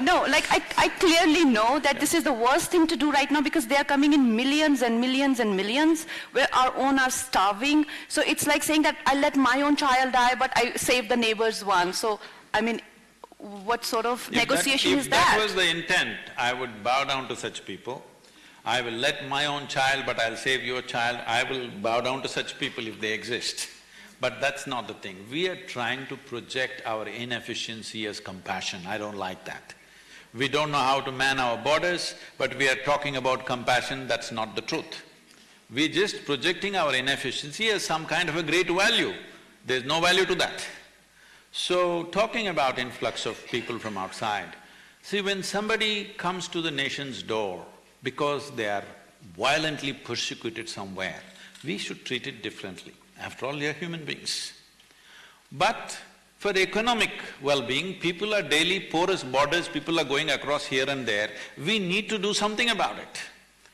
no, like I, I clearly know that this is the worst thing to do right now because they are coming in millions and millions and millions where our own are starving. So it's like saying that I let my own child die but I save the neighbor's one. So, I mean, what sort of if negotiation that, is that? If that was the intent, I would bow down to such people. I will let my own child, but I'll save your child. I will bow down to such people if they exist. But that's not the thing. We are trying to project our inefficiency as compassion. I don't like that. We don't know how to man our borders, but we are talking about compassion, that's not the truth. We're just projecting our inefficiency as some kind of a great value. There's no value to that. So, talking about influx of people from outside, see when somebody comes to the nation's door because they are violently persecuted somewhere, we should treat it differently. After all, they are human beings. But for economic well-being, people are daily porous borders, people are going across here and there, we need to do something about it.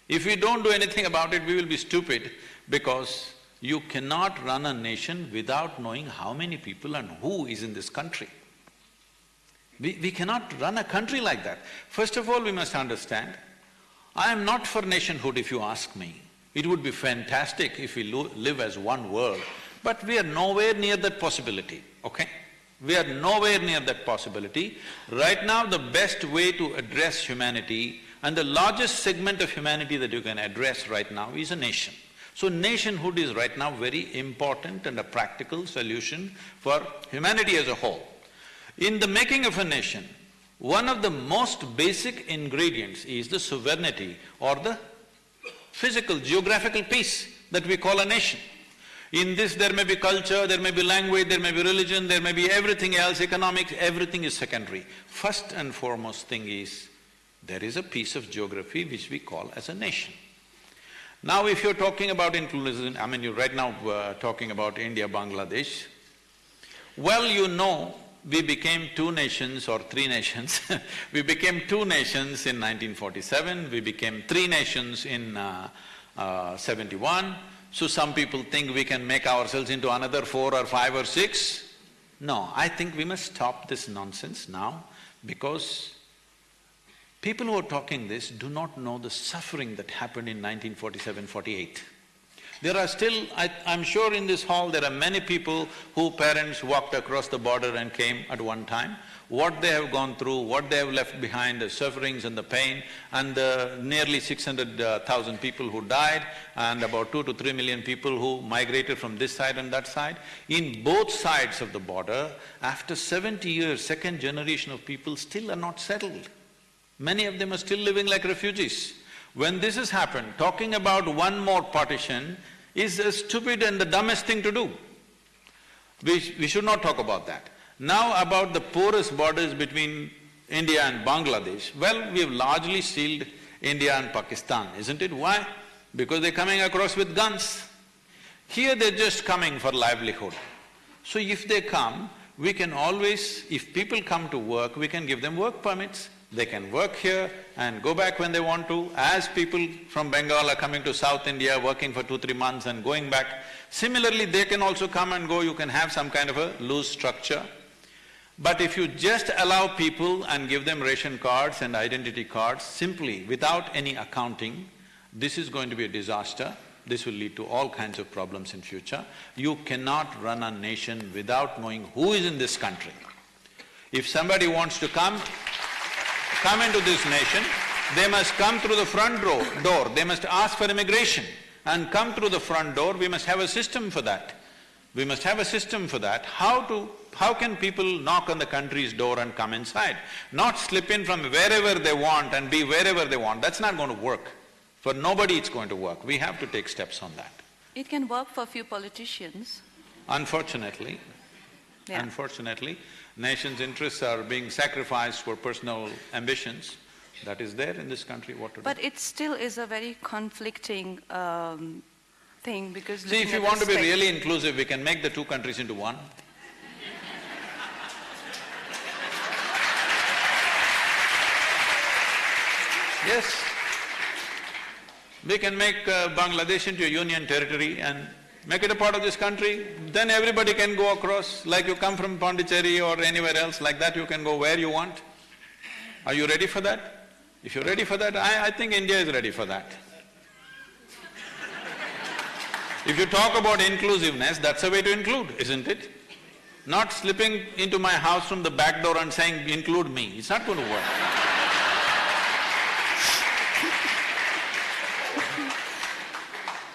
If we don't do anything about it, we will be stupid because you cannot run a nation without knowing how many people and who is in this country. We, we cannot run a country like that. First of all, we must understand, I am not for nationhood if you ask me. It would be fantastic if we live as one world, but we are nowhere near that possibility, okay? We are nowhere near that possibility. Right now, the best way to address humanity and the largest segment of humanity that you can address right now is a nation. So nationhood is right now very important and a practical solution for humanity as a whole. In the making of a nation, one of the most basic ingredients is the sovereignty or the physical, geographical peace that we call a nation. In this there may be culture, there may be language, there may be religion, there may be everything else, economics, everything is secondary. First and foremost thing is, there is a piece of geography which we call as a nation. Now if you're talking about inclusion, I mean you're right now uh, talking about India, Bangladesh, well you know we became two nations or three nations. We became two nations in 1947, we became three nations in uh, uh, 71, so some people think we can make ourselves into another four or five or six. No, I think we must stop this nonsense now because People who are talking this do not know the suffering that happened in 1947-48. There are still… I, am sure in this hall there are many people whose parents walked across the border and came at one time. What they have gone through, what they have left behind, the sufferings and the pain, and the nearly six hundred thousand people who died, and about two to three million people who migrated from this side and that side. In both sides of the border, after seventy years, second generation of people still are not settled. Many of them are still living like refugees. When this has happened, talking about one more partition is a stupid and the dumbest thing to do. We, we should not talk about that. Now about the porous borders between India and Bangladesh, well, we have largely sealed India and Pakistan, isn't it? Why? Because they're coming across with guns. Here they're just coming for livelihood. So if they come, we can always… if people come to work, we can give them work permits. They can work here and go back when they want to, as people from Bengal are coming to South India, working for two, three months and going back. Similarly, they can also come and go, you can have some kind of a loose structure. But if you just allow people and give them ration cards and identity cards simply without any accounting, this is going to be a disaster. This will lead to all kinds of problems in future. You cannot run a nation without knowing who is in this country. If somebody wants to come, come into this nation, they must come through the front door, door, they must ask for immigration and come through the front door, we must have a system for that. We must have a system for that. How to… how can people knock on the country's door and come inside? Not slip in from wherever they want and be wherever they want, that's not going to work. For nobody it's going to work, we have to take steps on that. It can work for a few politicians. Unfortunately, yeah. unfortunately, nation's interests are being sacrificed for personal ambitions, that is there in this country, what to but do? But it still is a very conflicting um, thing because… See, if you want to be really inclusive, we can make the two countries into one. yes. We can make uh, Bangladesh into a union territory and make it a part of this country, then everybody can go across, like you come from Pondicherry or anywhere else, like that you can go where you want. Are you ready for that? If you're ready for that, I, I think India is ready for that. if you talk about inclusiveness, that's a way to include, isn't it? Not slipping into my house from the back door and saying, include me, it's not going to work.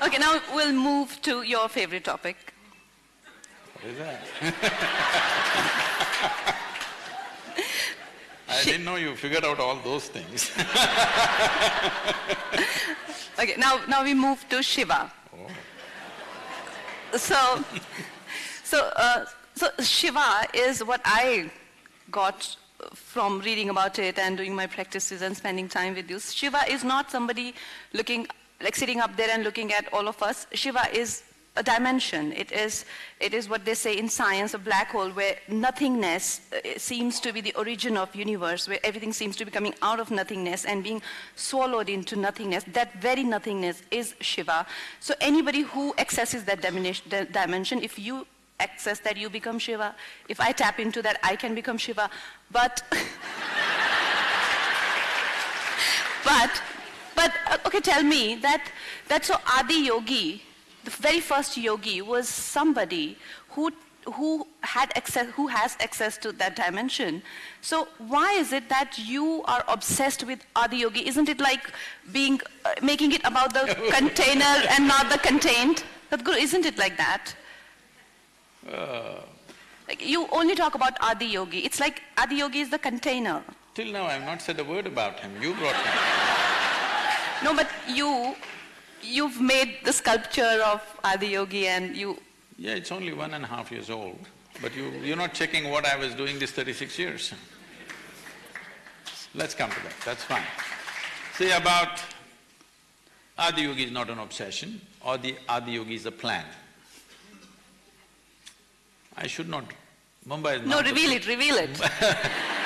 Okay, now we'll move to your favorite topic. What is that? I didn't know you figured out all those things. okay, now, now we move to Shiva. Oh. So, so uh, So Shiva is what I got from reading about it and doing my practices and spending time with you. Shiva is not somebody looking, like sitting up there and looking at all of us. Shiva is a dimension. It is, it is what they say in science, a black hole where nothingness uh, seems to be the origin of universe, where everything seems to be coming out of nothingness and being swallowed into nothingness. That very nothingness is Shiva. So anybody who accesses that dimension, if you access that, you become Shiva. If I tap into that, I can become Shiva. But, but, but, uh, okay, tell me that, that so Adi Yogi, the very first yogi was somebody who who had access, who has access to that dimension. So why is it that you are obsessed with Adi Yogi? Isn't it like being, uh, making it about the container and not the contained? Sadhguru, isn't it like that? Uh, like you only talk about Adi Yogi. It's like Adi Yogi is the container. Till now I've not said a word about him. You brought him. no, but you, you've made the sculpture of Adiyogi and you… Yeah, it's only one and a half years old, but you, you're not checking what I was doing these thirty-six years. Let's come to that, that's fine. See, about Adiyogi is not an obsession, or the Adi Yogi is a plan. I should not… Mumbai is No, reveal it, reveal it.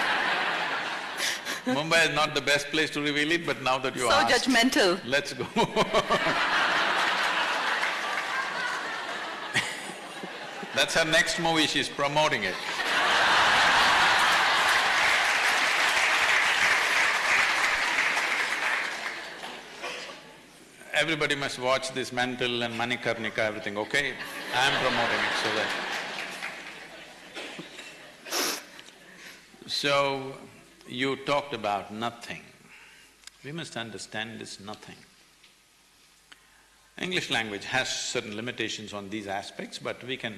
Mumbai is not the best place to reveal it, but now that you so asked… So judgmental. Let's go That's her next movie, she's promoting it. Everybody must watch this mental and Manikarnika, everything, okay? I'm promoting it so that… So, you talked about nothing. We must understand this nothing. English language has certain limitations on these aspects, but we can,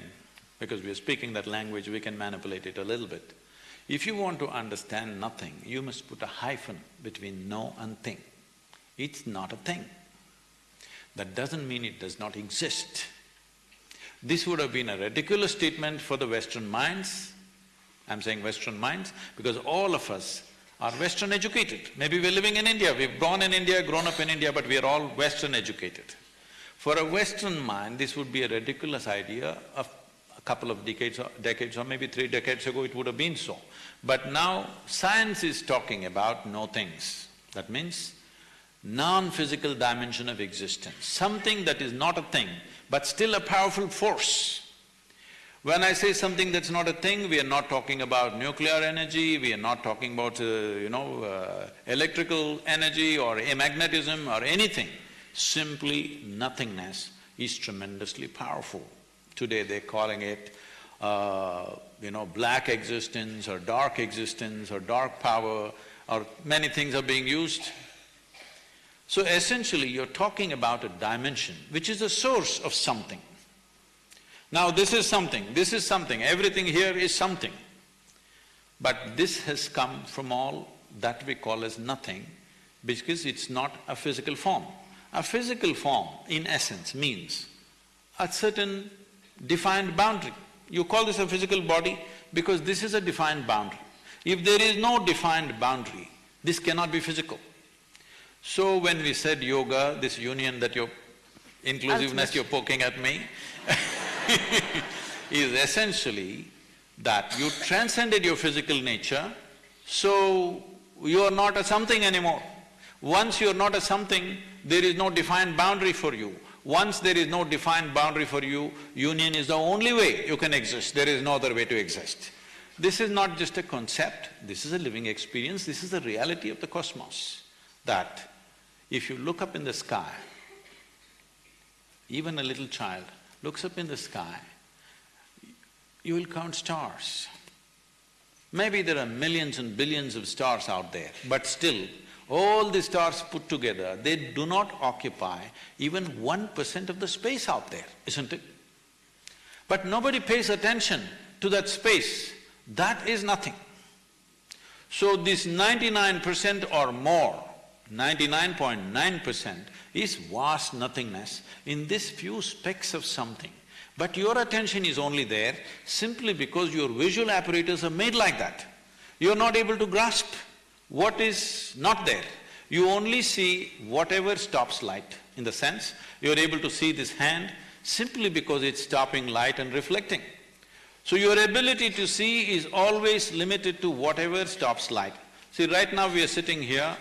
because we are speaking that language, we can manipulate it a little bit. If you want to understand nothing, you must put a hyphen between no and thing. It's not a thing. That doesn't mean it does not exist. This would have been a ridiculous statement for the Western minds, I'm saying Western minds, because all of us are Western educated. Maybe we're living in India, we've born in India, grown up in India, but we are all Western educated. For a Western mind, this would be a ridiculous idea of a couple of decades or, decades or maybe three decades ago it would have been so. But now science is talking about no things. That means non-physical dimension of existence, something that is not a thing, but still a powerful force. When I say something that's not a thing, we are not talking about nuclear energy, we are not talking about, uh, you know, uh, electrical energy or magnetism or anything. Simply nothingness is tremendously powerful. Today they're calling it, uh, you know, black existence or dark existence or dark power or many things are being used. So essentially you're talking about a dimension which is a source of something. Now this is something, this is something, everything here is something. But this has come from all that we call as nothing because it's not a physical form. A physical form, in essence, means a certain defined boundary. You call this a physical body because this is a defined boundary. If there is no defined boundary, this cannot be physical. So when we said yoga, this union that you're… inclusiveness you're poking at me is essentially that you transcended your physical nature, so you are not a something anymore. Once you are not a something, there is no defined boundary for you. Once there is no defined boundary for you, union is the only way you can exist, there is no other way to exist. This is not just a concept, this is a living experience, this is the reality of the cosmos. That if you look up in the sky, even a little child looks up in the sky, you will count stars. Maybe there are millions and billions of stars out there, but still, all the stars put together, they do not occupy even one percent of the space out there, isn't it? But nobody pays attention to that space, that is nothing. So this ninety-nine percent or more, ninety-nine point nine percent is vast nothingness in this few specks of something. But your attention is only there simply because your visual apparatus are made like that. You're not able to grasp what is not there. You only see whatever stops light, in the sense you're able to see this hand simply because it's stopping light and reflecting. So your ability to see is always limited to whatever stops light. See, right now we are sitting here,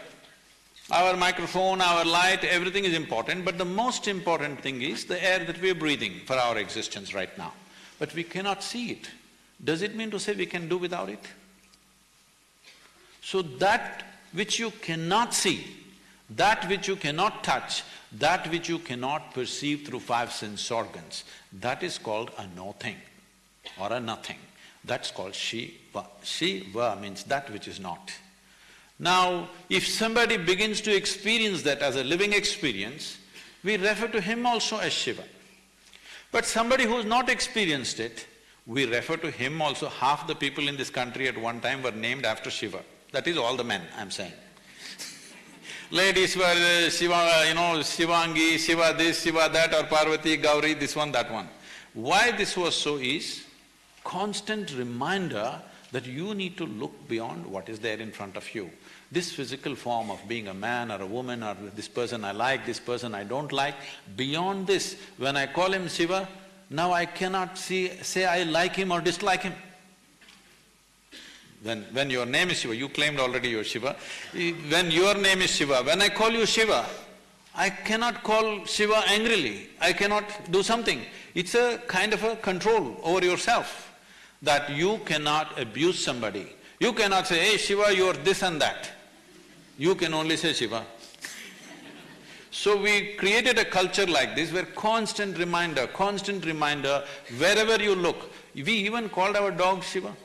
our microphone, our light, everything is important, but the most important thing is the air that we are breathing for our existence right now. But we cannot see it. Does it mean to say we can do without it? So that which you cannot see, that which you cannot touch, that which you cannot perceive through five sense organs, that is called a no-thing or a nothing. That's called Shiva. Shiva means that which is not. Now, if somebody begins to experience that as a living experience, we refer to him also as Shiva. But somebody who's not experienced it, we refer to him also, half the people in this country at one time were named after Shiva. That is all the men, I'm saying. Ladies were uh, Shiva, you know, Shivangi, Shiva this, Shiva that, or Parvati, Gauri, this one, that one. Why this was so is constant reminder that you need to look beyond what is there in front of you. This physical form of being a man or a woman or this person I like, this person I don't like, beyond this, when I call him Shiva, now I cannot see… say I like him or dislike him. When… when your name is Shiva, you claimed already you're Shiva, when your name is Shiva, when I call you Shiva, I cannot call Shiva angrily, I cannot do something. It's a kind of a control over yourself, that you cannot abuse somebody. You cannot say, hey Shiva, you're this and that. You can only say Shiva. So we created a culture like this where constant reminder, constant reminder, wherever you look. We even called our dog Shiva.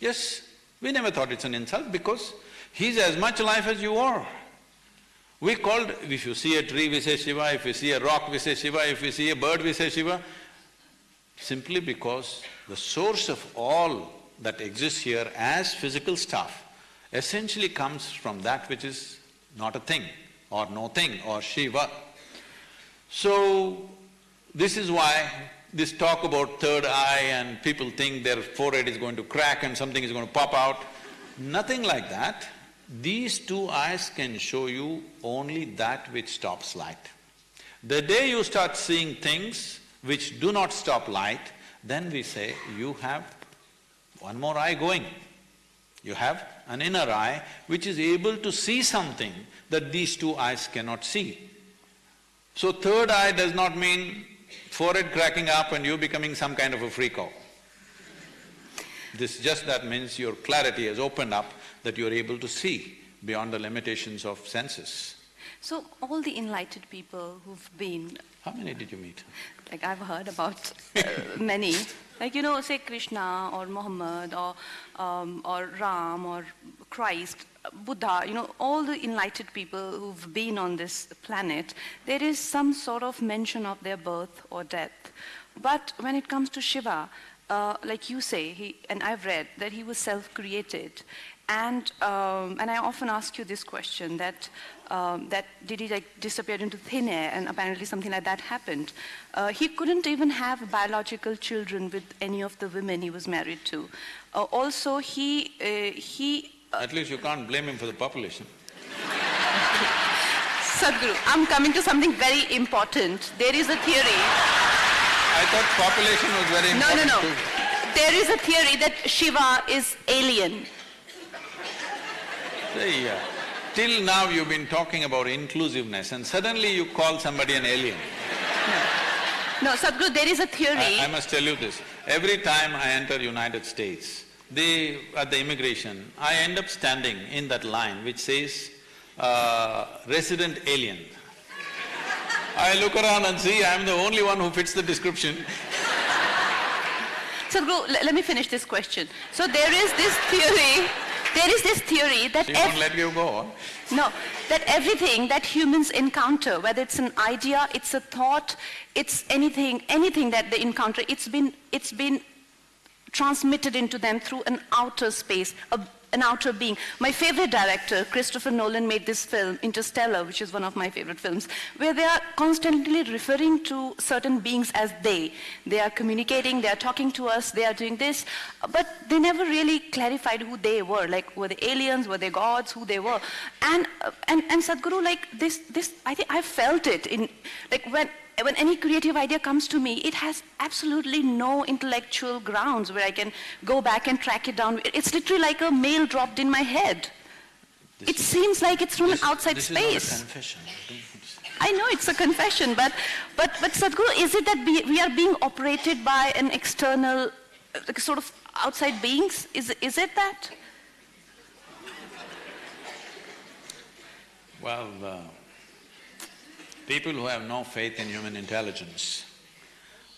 Yes, we never thought it's an insult because he's as much life as you are. We called… if you see a tree, we say Shiva, if we see a rock, we say Shiva, if we see a bird, we say Shiva, simply because the source of all that exists here as physical stuff essentially comes from that which is not a thing or no thing or Shiva. So, this is why this talk about third eye and people think their forehead is going to crack and something is going to pop out, nothing like that. These two eyes can show you only that which stops light. The day you start seeing things which do not stop light, then we say, you have one more eye going. You have an inner eye which is able to see something that these two eyes cannot see. So third eye does not mean forehead cracking up and you becoming some kind of a freako. This just that means your clarity has opened up that you're able to see beyond the limitations of senses. So all the enlightened people who've been… How many did you meet? Like I've heard about uh, many. Like, you know, say Krishna or Muhammad or, um, or Ram or Christ, Buddha, you know, all the enlightened people who've been on this planet, there is some sort of mention of their birth or death. But when it comes to Shiva, uh, like you say, he, and I've read that he was self-created. And, um, and I often ask you this question, that, um, that did he like disappear into thin air and apparently something like that happened. Uh, he couldn't even have biological children with any of the women he was married to. Uh, also, he, uh, he uh, At least you can't blame him for the population. Sadhguru, I'm coming to something very important. There is a theory. I thought population was very important No, no, no. too. There is a theory that Shiva is alien. Uh, till now you've been talking about inclusiveness and suddenly you call somebody an alien. No, Sadhguru, there is a theory. I, I must tell you this, every time I enter United States, they… at the immigration, I end up standing in that line which says, uh, resident alien. I look around and see I'm the only one who fits the description. Sadhguru, let me finish this question. So there is this theory, there is this theory that She won't let you go. no, that everything that humans encounter, whether it's an idea, it's a thought, it's anything, anything that they encounter, it's been, it's been transmitted into them through an outer space, a, an outer being. My favorite director, Christopher Nolan, made this film, Interstellar, which is one of my favorite films, where they are constantly referring to certain beings as they. They are communicating, they are talking to us, they are doing this, but they never really clarified who they were. Like, were they aliens, were they gods, who they were? And, and, and Sadhguru, like, this, this, I think I felt it in, like, when, when any creative idea comes to me, it has absolutely no intellectual grounds where I can go back and track it down. It's literally like a mail dropped in my head. This it is- seems like it's from this- an outside this space. is not a confession. I know it's a confession, but, but, but Sadhguru, is it that we, we are being operated by an external, uh, like sort of outside beings? Is, is it that? Well, uh, people who have no faith in human intelligence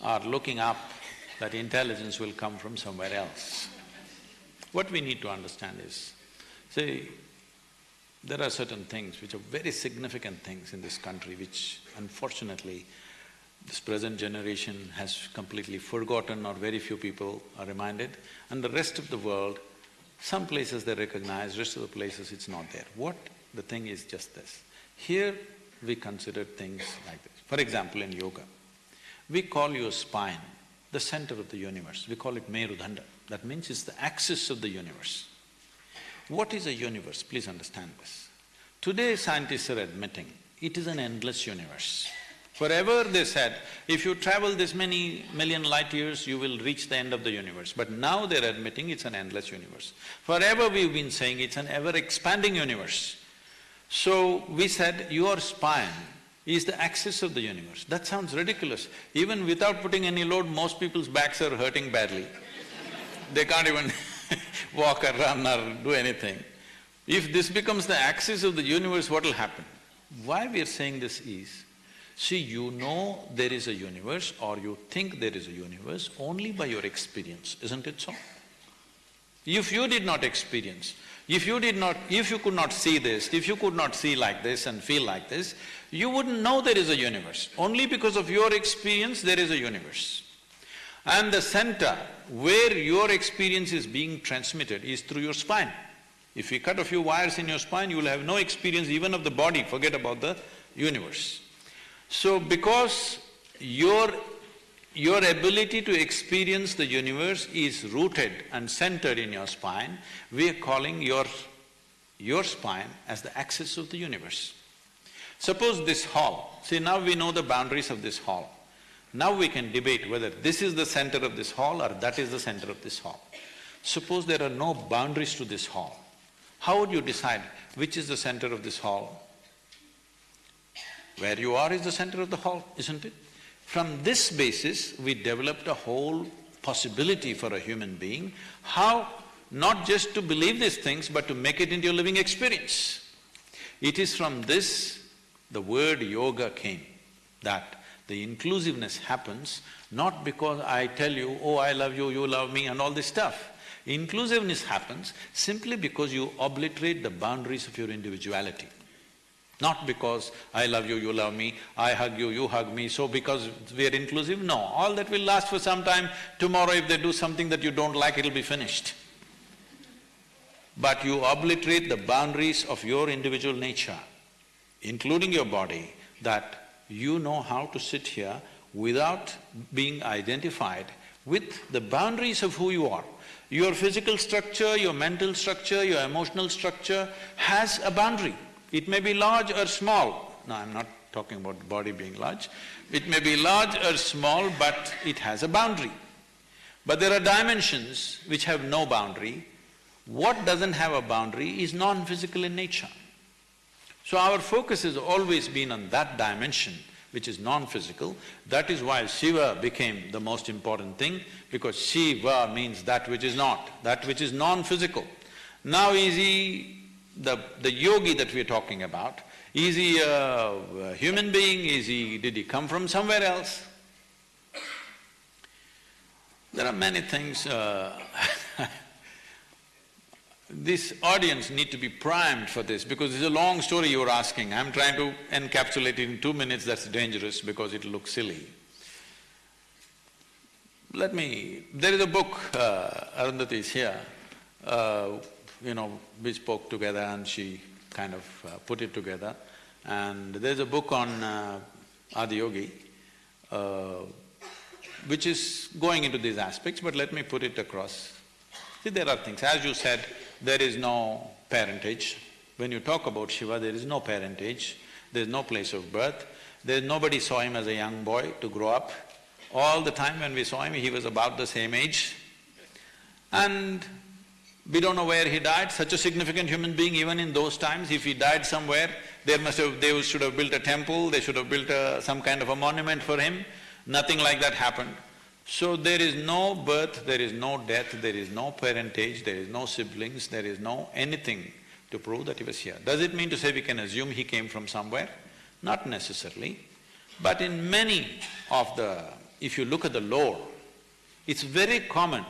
are looking up that intelligence will come from somewhere else. What we need to understand is, see, there are certain things which are very significant things in this country which unfortunately this present generation has completely forgotten or very few people are reminded and the rest of the world, some places they recognize, rest of the places it's not there. What the thing is just this, here we consider things like this. For example, in yoga, we call your spine the center of the universe, we call it Merudanda, that means it's the axis of the universe. What is a universe? Please understand this. Today scientists are admitting it is an endless universe. Forever they said, if you travel this many million light years, you will reach the end of the universe. But now they're admitting it's an endless universe. Forever we've been saying it's an ever-expanding universe. So we said, your spine is the axis of the universe. That sounds ridiculous. Even without putting any load, most people's backs are hurting badly. They can't even walk or run or do anything. If this becomes the axis of the universe, what will happen? Why we are saying this is, see, you know there is a universe or you think there is a universe only by your experience, isn't it so? If you did not experience, if you did not… if you could not see this, if you could not see like this and feel like this, you wouldn't know there is a universe. Only because of your experience, there is a universe. And the center where your experience is being transmitted is through your spine. If you cut a few wires in your spine, you will have no experience even of the body, forget about the universe. So because your, your ability to experience the universe is rooted and centered in your spine, we are calling your, your spine as the axis of the universe. Suppose this hall, see now we know the boundaries of this hall. Now we can debate whether this is the center of this hall or that is the center of this hall. Suppose there are no boundaries to this hall, how would you decide which is the center of this hall? Where you are is the center of the hall, isn't it? From this basis, we developed a whole possibility for a human being, how not just to believe these things, but to make it into a living experience. It is from this the word yoga came, that the inclusiveness happens not because I tell you, oh, I love you, you love me and all this stuff. Inclusiveness happens simply because you obliterate the boundaries of your individuality. Not because I love you, you love me, I hug you, you hug me, so because we are inclusive, no. All that will last for some time, tomorrow if they do something that you don't like, it'll be finished. But you obliterate the boundaries of your individual nature, including your body, that you know how to sit here without being identified with the boundaries of who you are. Your physical structure, your mental structure, your emotional structure has a boundary. It may be large or small. Now, I'm not talking about the body being large. It may be large or small, but it has a boundary. But there are dimensions which have no boundary. What doesn't have a boundary is non-physical in nature. So our focus has always been on that dimension, which is non-physical. That is why Shiva became the most important thing, because Shiva means that which is not, that which is non-physical. Now is he the, the yogi that we're talking about, is he a, human being, is he… did he come from somewhere else? There are many things uh, this audience need to be primed for this because it's a long story you're asking. I'm trying to encapsulate it in two minutes, that's dangerous because it looks silly. Let me… there is a book, uh, Arundhati is here, uh, you know, we spoke together and she kind of uh, put it together. And there's a book on uh, Adiyogi, uh, which is going into these aspects, but let me put it across. See, there are things, as you said, there is no parentage. When you talk about Shiva, there is no parentage, there is no place of birth, there nobody saw him as a young boy to grow up. All the time when we saw him, he was about the same age. And we don't know where he died, such a significant human being even in those times, if he died somewhere, there must have… they should have built a temple, they should have built a, some kind of a monument for him. Nothing like that happened. So there is no birth, there is no death, there is no parentage, there is no siblings, there is no anything to prove that he was here. Does it mean to say we can assume he came from somewhere? Not necessarily. But in many of the… if you look at the lore, it's very common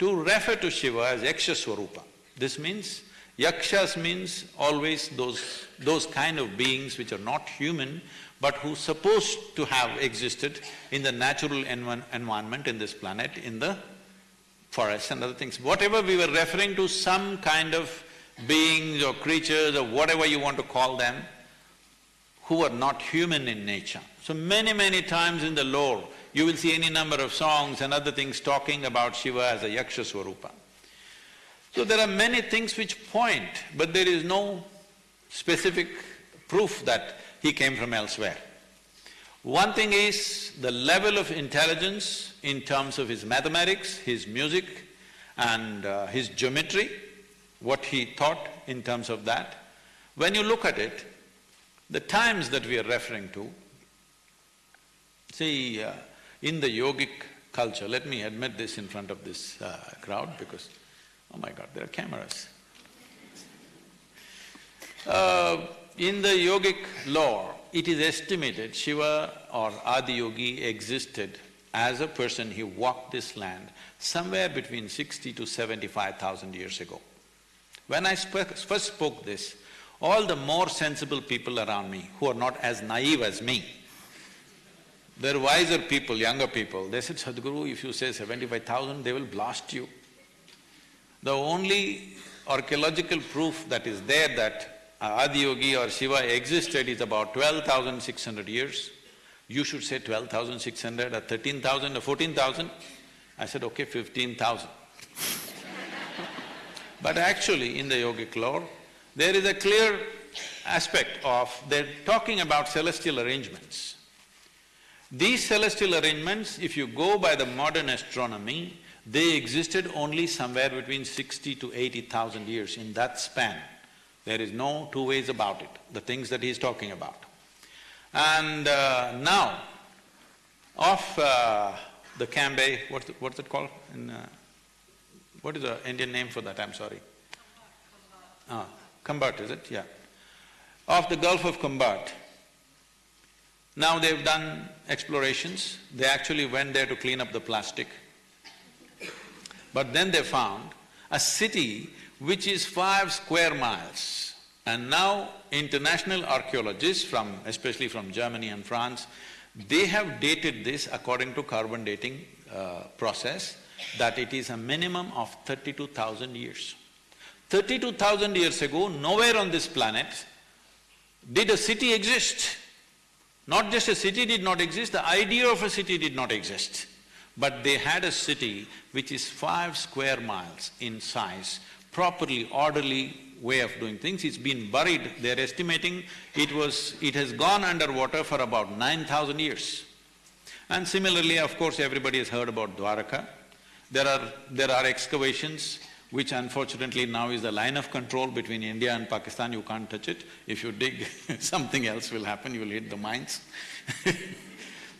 to refer to Shiva as Yaksha Swarupa. This means, Yakshas means always those… those kind of beings which are not human, but who supposed to have existed in the natural env environment in this planet, in the forests and other things. Whatever we were referring to, some kind of beings or creatures or whatever you want to call them, who are not human in nature. So many, many times in the lore, you will see any number of songs and other things talking about Shiva as a Yaksha Swarupa. So there are many things which point, but there is no specific proof that he came from elsewhere. One thing is the level of intelligence in terms of his mathematics, his music and uh, his geometry, what he thought in terms of that. When you look at it, the times that we are referring to, see, uh, in the yogic culture, let me admit this in front of this uh, crowd because, oh my god, there are cameras. Uh, in the yogic lore, it is estimated Shiva or Adiyogi existed as a person, he walked this land somewhere between sixty to seventy-five thousand years ago. When I spoke, first spoke this, all the more sensible people around me, who are not as naive as me, they're wiser people, younger people, they said, Sadhguru, if you say seventy-five thousand, they will blast you. The only archaeological proof that is there that Adiyogi or Shiva existed is about twelve thousand six hundred years. You should say twelve thousand six hundred or thirteen thousand or fourteen thousand. I said, okay, fifteen thousand. but actually, in the yogic lore, there is a clear aspect of… they're talking about celestial arrangements. These celestial arrangements, if you go by the modern astronomy, they existed only somewhere between sixty to eighty thousand years in that span. There is no two ways about it, the things that he's talking about. And uh, now, of uh, the Cambay, what's, the, what's it called in… Uh, what is the Indian name for that, I'm sorry? Ah, Khambhat, is it? Yeah. Of the Gulf of Khambhat, now they've done explorations, they actually went there to clean up the plastic. But then they found a city which is five square miles. And now international archaeologists from… especially from Germany and France, they have dated this according to carbon dating uh, process that it is a minimum of thirty-two thousand years. Thirty-two thousand years ago, nowhere on this planet did a city exist. Not just a city did not exist, the idea of a city did not exist. But they had a city which is five square miles in size, properly, orderly way of doing things. It's been buried, they're estimating it was… it has gone underwater for about nine thousand years. And similarly, of course, everybody has heard about Dwaraka. There are… there are excavations which unfortunately now is the line of control between India and Pakistan, you can't touch it. If you dig, something else will happen, you will hit the mines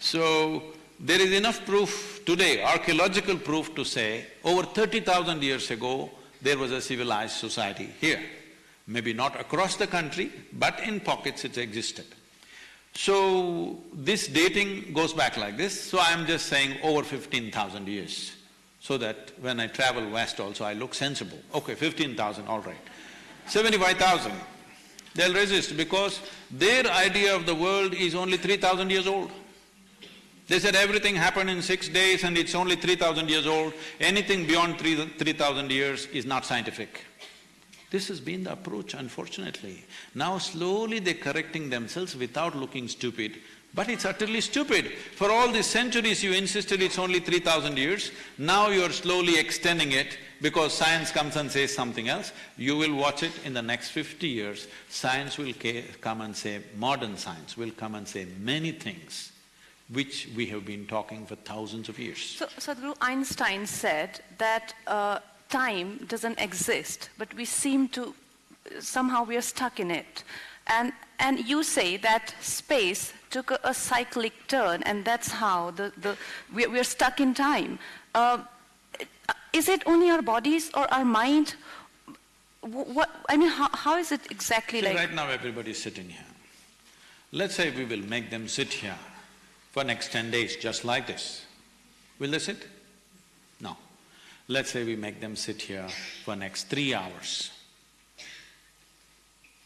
So, there is enough proof today, archaeological proof to say, over thirty thousand years ago, there was a civilized society here. Maybe not across the country, but in pockets it existed. So, this dating goes back like this, so I'm just saying over fifteen thousand years, so that when I travel west also I look sensible. Okay, fifteen thousand, all right. Seventy-five thousand, they'll resist because their idea of the world is only three thousand years old. They said everything happened in six days and it's only three thousand years old. Anything beyond three… three thousand years is not scientific. This has been the approach, unfortunately. Now slowly they're correcting themselves without looking stupid, but it's utterly stupid. For all these centuries you insisted it's only three thousand years, now you're slowly extending it because science comes and says something else. You will watch it in the next fifty years, science will come and say, modern science will come and say many things which we have been talking for thousands of years. So, Sadhguru, Einstein said that uh, time doesn't exist, but we seem to, somehow we are stuck in it. And, and you say that space took a, a cyclic turn and that's how the, the, we, we're stuck in time. Uh, is it only our bodies or our mind? What, I mean, how, how is it exactly See, like? Right now everybody is sitting here. Let's say we will make them sit here for next ten days just like this. Will they sit? No. Let's say we make them sit here for next three hours.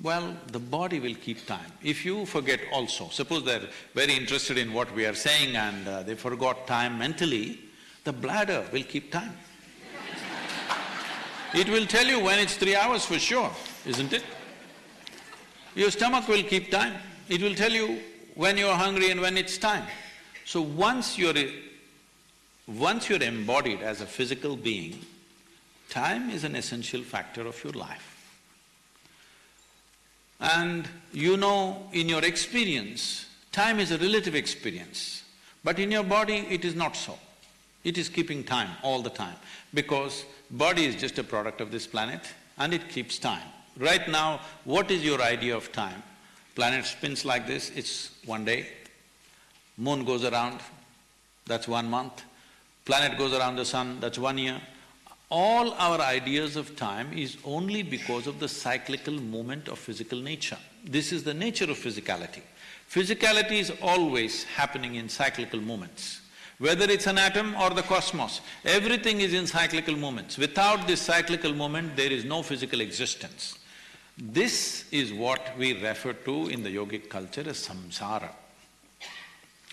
Well, the body will keep time. If you forget also, suppose they're very interested in what we are saying and uh, they forgot time mentally, the bladder will keep time. it will tell you when it's three hours for sure, isn't it? Your stomach will keep time. It will tell you when you're hungry and when it's time. So once you're… once you're embodied as a physical being, time is an essential factor of your life. And you know in your experience, time is a relative experience, but in your body it is not so. It is keeping time all the time because body is just a product of this planet and it keeps time. Right now, what is your idea of time? Planet spins like this, it's one day. Moon goes around, that's one month. Planet goes around the sun, that's one year. All our ideas of time is only because of the cyclical movement of physical nature. This is the nature of physicality. Physicality is always happening in cyclical movements. Whether it's an atom or the cosmos, everything is in cyclical movements. Without this cyclical movement, there is no physical existence. This is what we refer to in the yogic culture as samsara.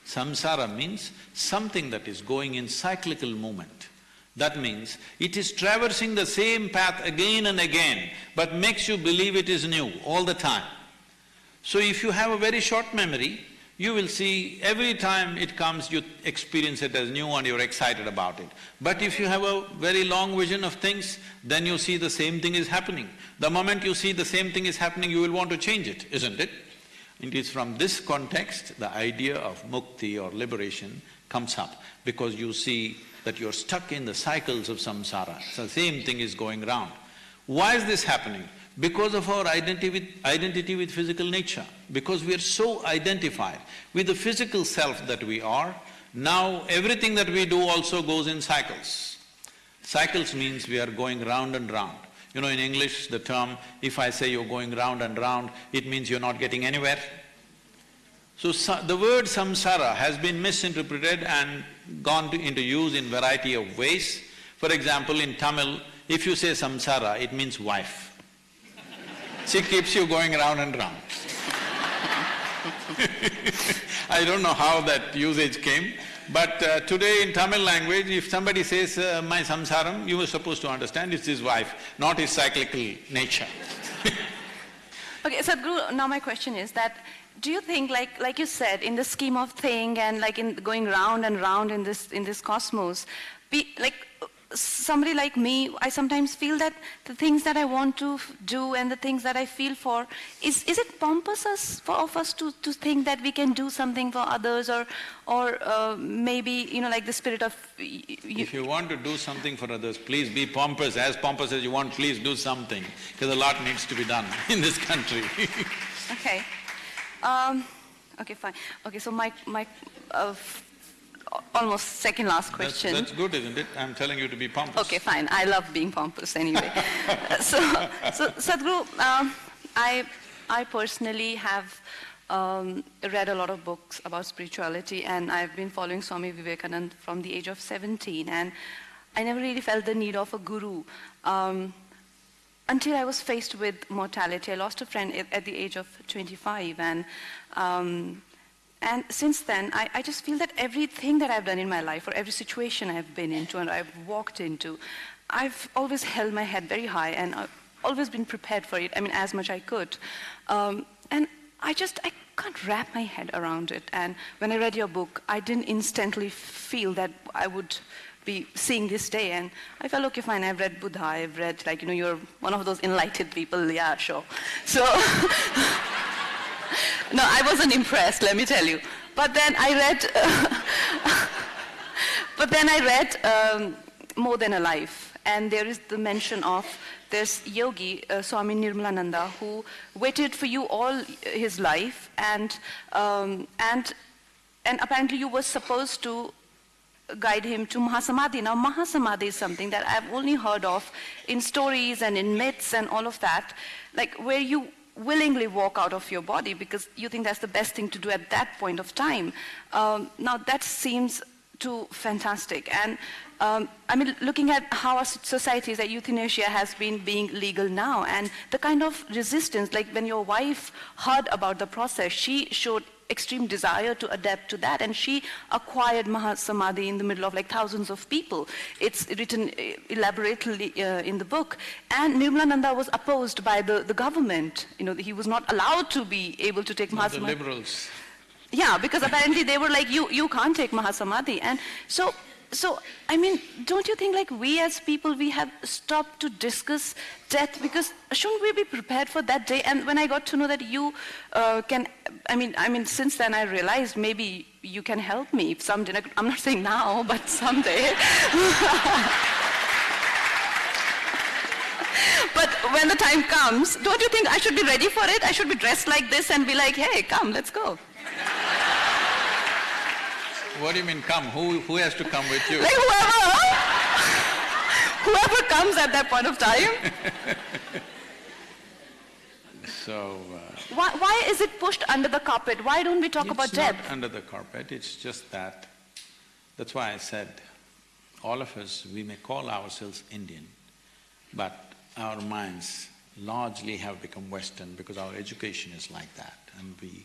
Samsara means something that is going in cyclical movement. That means it is traversing the same path again and again, but makes you believe it is new all the time. So if you have a very short memory, you will see every time it comes, you experience it as new and you're excited about it. But if you have a very long vision of things, then you see the same thing is happening. The moment you see the same thing is happening, you will want to change it, isn't it? It is from this context the idea of mukti or liberation comes up, because you see that you're stuck in the cycles of samsara, so same thing is going round. Why is this happening? because of our identity with, identity with physical nature, because we are so identified with the physical self that we are, now everything that we do also goes in cycles. Cycles means we are going round and round. You know, in English, the term, if I say you're going round and round, it means you're not getting anywhere. So, the word samsara has been misinterpreted and gone to, into use in variety of ways. For example, in Tamil, if you say samsara, it means wife. She keeps you going round and round. I don't know how that usage came, but uh, today in Tamil language, if somebody says, uh, my samsaram, you are supposed to understand it's his wife, not his cyclical nature Okay, Sadhguru, now my question is that do you think, like, like you said, in the scheme of thing and like in going round and round in this, in this cosmos, be, like, somebody like me, I sometimes feel that the things that I want to do and the things that I feel for, is, is it pompous us, for, of us to, to think that we can do something for others or, or uh, maybe, you know, like the spirit of… if you want to do something for others, please be pompous, as pompous as you want, please do something, because a lot needs to be done in this country Okay. Um, okay, fine. Okay, so my, my uh, almost second last question. That's, that's, good, isn't it? I'm telling you to be pompous. Okay, fine. I love being pompous anyway. so, so Sadhguru, um, I, I personally have um, read a lot of books about spirituality and I've been following Swami Vivekananda from the age of 17 and I never really felt the need of a guru um, until I was faced with mortality. I lost a friend at the age of 25 and um, and since then, I, I, just feel that everything that I've done in my life, or every situation I've been into and I've walked into, I've always held my head very high and uh, always been prepared for it, I mean, as much as I could. Um, and I just, I can't wrap my head around it. And when I read your book, I didn't instantly feel that I would be seeing this day. And I felt, okay, fine, I've read Buddha, I've read, like, you know, you're one of those enlightened people, yeah, sure. So, no, I wasn't impressed, let me tell you. But then I read, but then I read um, More Than a Life, and there is the mention of this yogi, uh, Swami Nirmalananda, who waited for you all his life, and, um, and, and apparently you were supposed to guide him to Mahasamadhi. Now, Mahasamadhi is something that I've only heard of in stories and in myths and all of that, like where you willingly walk out of your body because you think that's the best thing to do at that point of time. Um, now, that seems too fantastic. And um, I mean, looking at how our societies, that euthanasia has been being legal now, and the kind of resistance, like when your wife heard about the process, she showed extreme desire to adapt to that, and she acquired Mahasamadhi in the middle of like thousands of people. It's written uh, elaborately uh, in the book. And Nirmalananda was opposed by the, the government. You know, he was not allowed to be able to take Mahasamadhi. The liberals. Yeah, because apparently they were like, you, you can't take Mahasamadhi. And so so, I mean, don't you think like we as people, we have stopped to discuss death because shouldn't we be prepared for that day? And when I got to know that you uh, can, I mean, I mean, since then I realized maybe you can help me if someday. I'm not saying now, but someday. but when the time comes, don't you think I should be ready for it? I should be dressed like this and be like, hey, come, let's go. What do you mean come? Who, who has to come with you? Like whoever, whoever comes at that point of time. so… Uh, why, why is it pushed under the carpet? Why don't we talk about death? It's not under the carpet, it's just that, that's why I said, all of us, we may call ourselves Indian, but our minds largely have become Western because our education is like that and we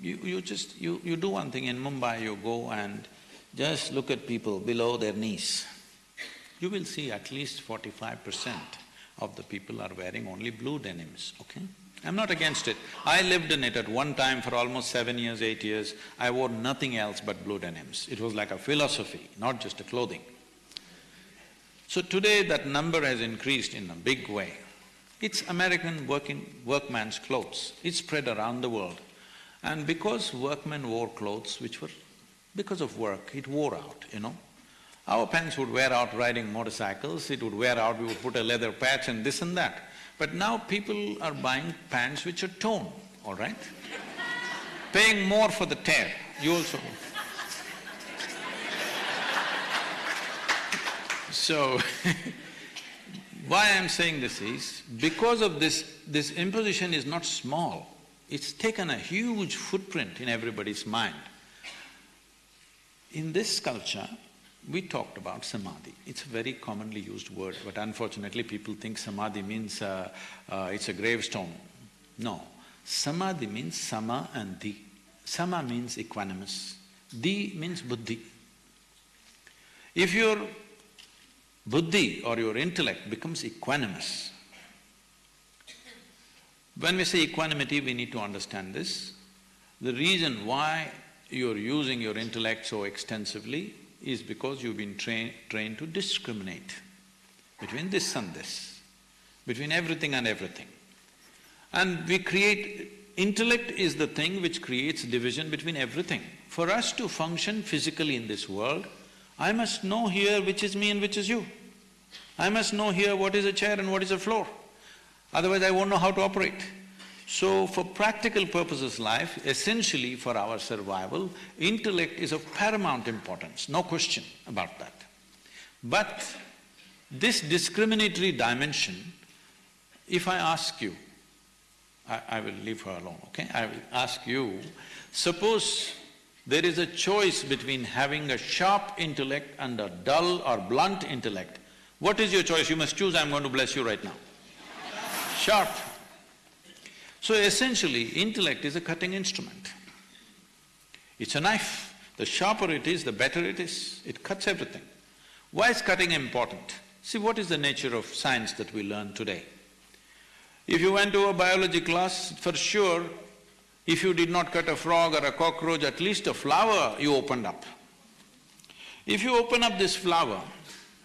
you, you just… You, you do one thing in Mumbai, you go and just look at people below their knees. You will see at least forty-five percent of the people are wearing only blue denims, okay? I'm not against it. I lived in it at one time for almost seven years, eight years. I wore nothing else but blue denims. It was like a philosophy, not just a clothing. So today that number has increased in a big way. It's American working… workman's clothes. It's spread around the world. And because workmen wore clothes which were… because of work, it wore out, you know. Our pants would wear out riding motorcycles, it would wear out, we would put a leather patch and this and that. But now people are buying pants which are torn, all right? Paying more for the tear, you also So, why I'm saying this is, because of this, this imposition is not small. It's taken a huge footprint in everybody's mind. In this culture, we talked about samadhi. It's a very commonly used word, but unfortunately people think samadhi means uh, uh, it's a gravestone. No, samadhi means sama and di. Sama means equanimous, di means buddhi. If your buddhi or your intellect becomes equanimous, when we say equanimity, we need to understand this. The reason why you're using your intellect so extensively is because you've been train, trained to discriminate between this and this, between everything and everything. And we create… intellect is the thing which creates division between everything. For us to function physically in this world, I must know here which is me and which is you. I must know here what is a chair and what is a floor otherwise I won't know how to operate. So for practical purposes life, essentially for our survival, intellect is of paramount importance, no question about that. But this discriminatory dimension, if I ask you, I, I will leave her alone, okay? I will ask you, suppose there is a choice between having a sharp intellect and a dull or blunt intellect, what is your choice? You must choose, I'm going to bless you right now sharp. So essentially, intellect is a cutting instrument. It's a knife. The sharper it is, the better it is. It cuts everything. Why is cutting important? See, what is the nature of science that we learn today? If you went to a biology class, for sure, if you did not cut a frog or a cockroach, at least a flower you opened up. If you open up this flower,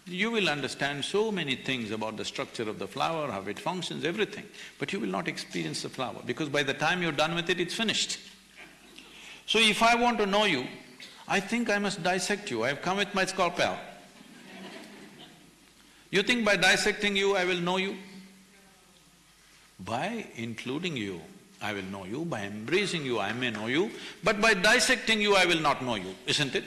you will understand so many things about the structure of the flower, how it functions, everything, but you will not experience the flower because by the time you're done with it, it's finished. So if I want to know you, I think I must dissect you, I've come with my scalpel. You think by dissecting you, I will know you? By including you, I will know you, by embracing you, I may know you, but by dissecting you, I will not know you, isn't it?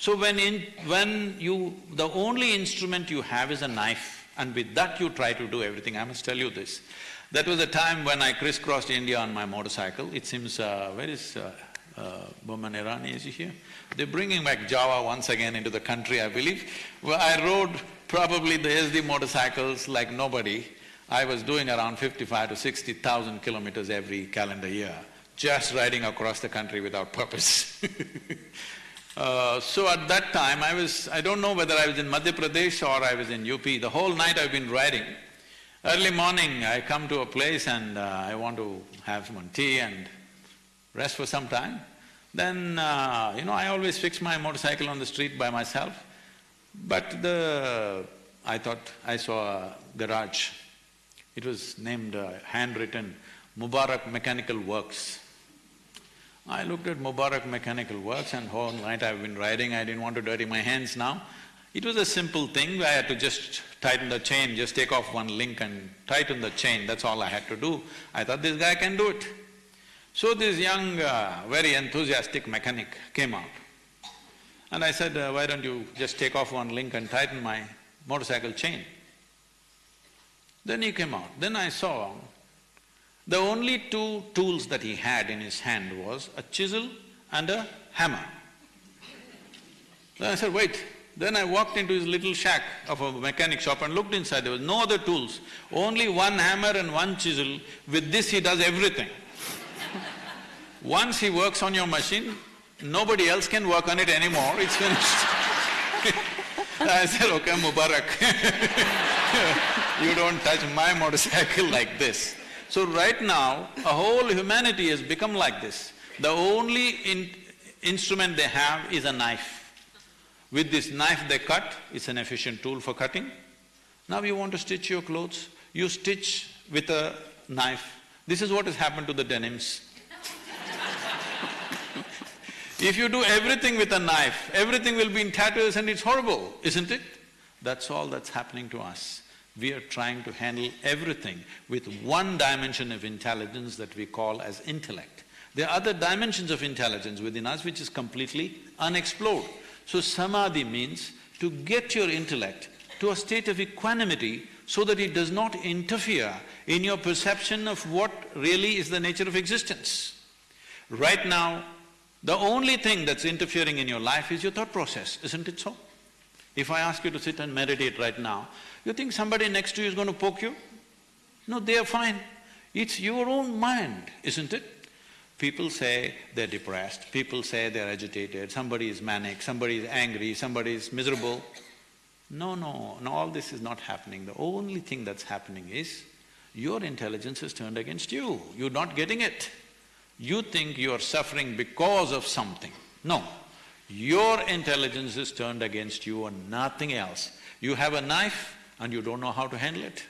So when in… when you… the only instrument you have is a knife and with that you try to do everything, I must tell you this. That was a time when I crisscrossed India on my motorcycle. It seems, uh, where is uh, uh, Boman Irani, is he here? They're bringing back Jawa once again into the country, I believe. Well, I rode probably the Yezdi motorcycles like nobody. I was doing around fifty-five to sixty thousand kilometers every calendar year, just riding across the country without purpose Uh, so at that time, I was… I don't know whether I was in Madhya Pradesh or I was in UP, the whole night I've been riding. Early morning, I come to a place and uh, I want to have some tea and rest for some time. Then, uh, you know, I always fix my motorcycle on the street by myself. But the… I thought I saw a garage. It was named, uh, handwritten, Mubarak Mechanical Works. I looked at Mubarak Mechanical Works and whole night I've been riding, I didn't want to dirty my hands now. It was a simple thing, I had to just tighten the chain, just take off one link and tighten the chain, that's all I had to do. I thought this guy can do it. So this young, uh, very enthusiastic mechanic came out. And I said, uh, why don't you just take off one link and tighten my motorcycle chain? Then he came out. Then I saw the only two tools that he had in his hand was a chisel and a hammer. Then I said, wait. Then I walked into his little shack of a mechanic shop and looked inside, there was no other tools, only one hammer and one chisel. With this he does everything. Once he works on your machine, nobody else can work on it anymore, it's finished I said, okay, Mubarak you don't touch my motorcycle like this. So right now, a whole humanity has become like this. The only in instrument they have is a knife. With this knife they cut, it's an efficient tool for cutting. Now you want to stitch your clothes, you stitch with a knife. This is what has happened to the denims. if you do everything with a knife, everything will be in tatters and it's horrible, isn't it? That's all that's happening to us we are trying to handle everything with one dimension of intelligence that we call as intellect. There are other dimensions of intelligence within us which is completely unexplored. So samadhi means to get your intellect to a state of equanimity so that it does not interfere in your perception of what really is the nature of existence. Right now, the only thing that's interfering in your life is your thought process, isn't it so? If I ask you to sit and meditate right now, you think somebody next to you is going to poke you? No, they are fine. It's your own mind, isn't it? People say they're depressed, people say they're agitated, somebody is manic, somebody is angry, somebody is miserable. No, no, no, all this is not happening. The only thing that's happening is your intelligence is turned against you, you're not getting it. You think you're suffering because of something. No, your intelligence is turned against you and nothing else. You have a knife, and you don't know how to handle it.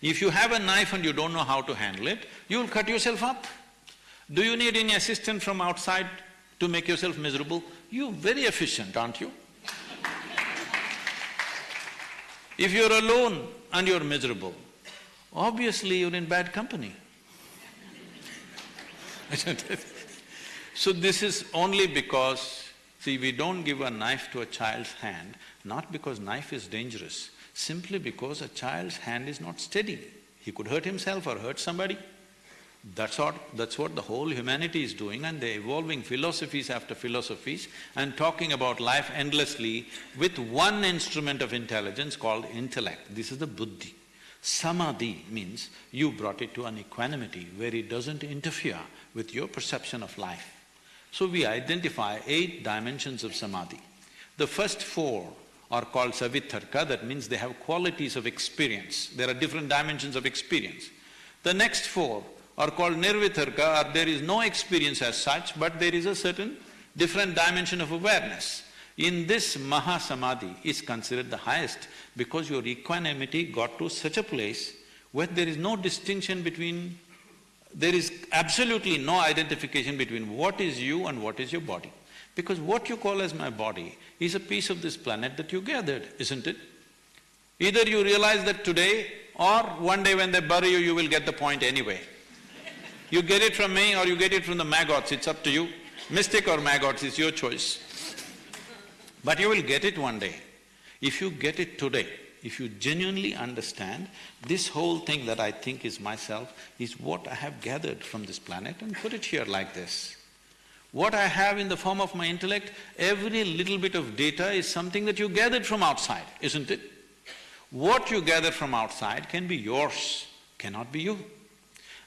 If you have a knife and you don't know how to handle it, you'll cut yourself up. Do you need any assistance from outside to make yourself miserable? You're very efficient, aren't you? if you're alone and you're miserable, obviously you're in bad company. so this is only because, see, we don't give a knife to a child's hand not because knife is dangerous, simply because a child's hand is not steady. He could hurt himself or hurt somebody. That's what… that's what the whole humanity is doing and they're evolving philosophies after philosophies and talking about life endlessly with one instrument of intelligence called intellect. This is the buddhi. Samadhi means you brought it to an equanimity where it doesn't interfere with your perception of life. So we identify eight dimensions of samadhi. The first four are called savitharka, that means they have qualities of experience. There are different dimensions of experience. The next four are called nirvitharka, or there is no experience as such, but there is a certain different dimension of awareness. In this Mahasamadhi is considered the highest because your equanimity got to such a place where there is no distinction between… there is absolutely no identification between what is you and what is your body. Because what you call as my body is a piece of this planet that you gathered, isn't it? Either you realize that today or one day when they bury you, you will get the point anyway. You get it from me or you get it from the maggots, it's up to you. Mystic or maggots is your choice. But you will get it one day. If you get it today, if you genuinely understand, this whole thing that I think is myself is what I have gathered from this planet and put it here like this. What I have in the form of my intellect, every little bit of data is something that you gathered from outside, isn't it? What you gather from outside can be yours, cannot be you.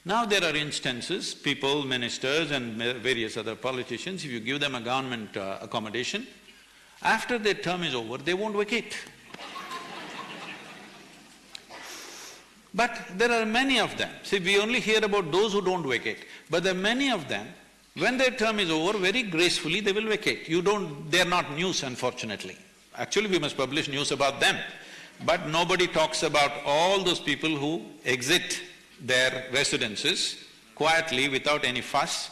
Now there are instances, people, ministers and various other politicians, if you give them a government uh, accommodation, after their term is over, they won't vacate. but there are many of them. See, we only hear about those who don't vacate, but there are many of them, when their term is over, very gracefully they will vacate. You don't… they're not news, unfortunately. Actually, we must publish news about them. But nobody talks about all those people who exit their residences quietly without any fuss.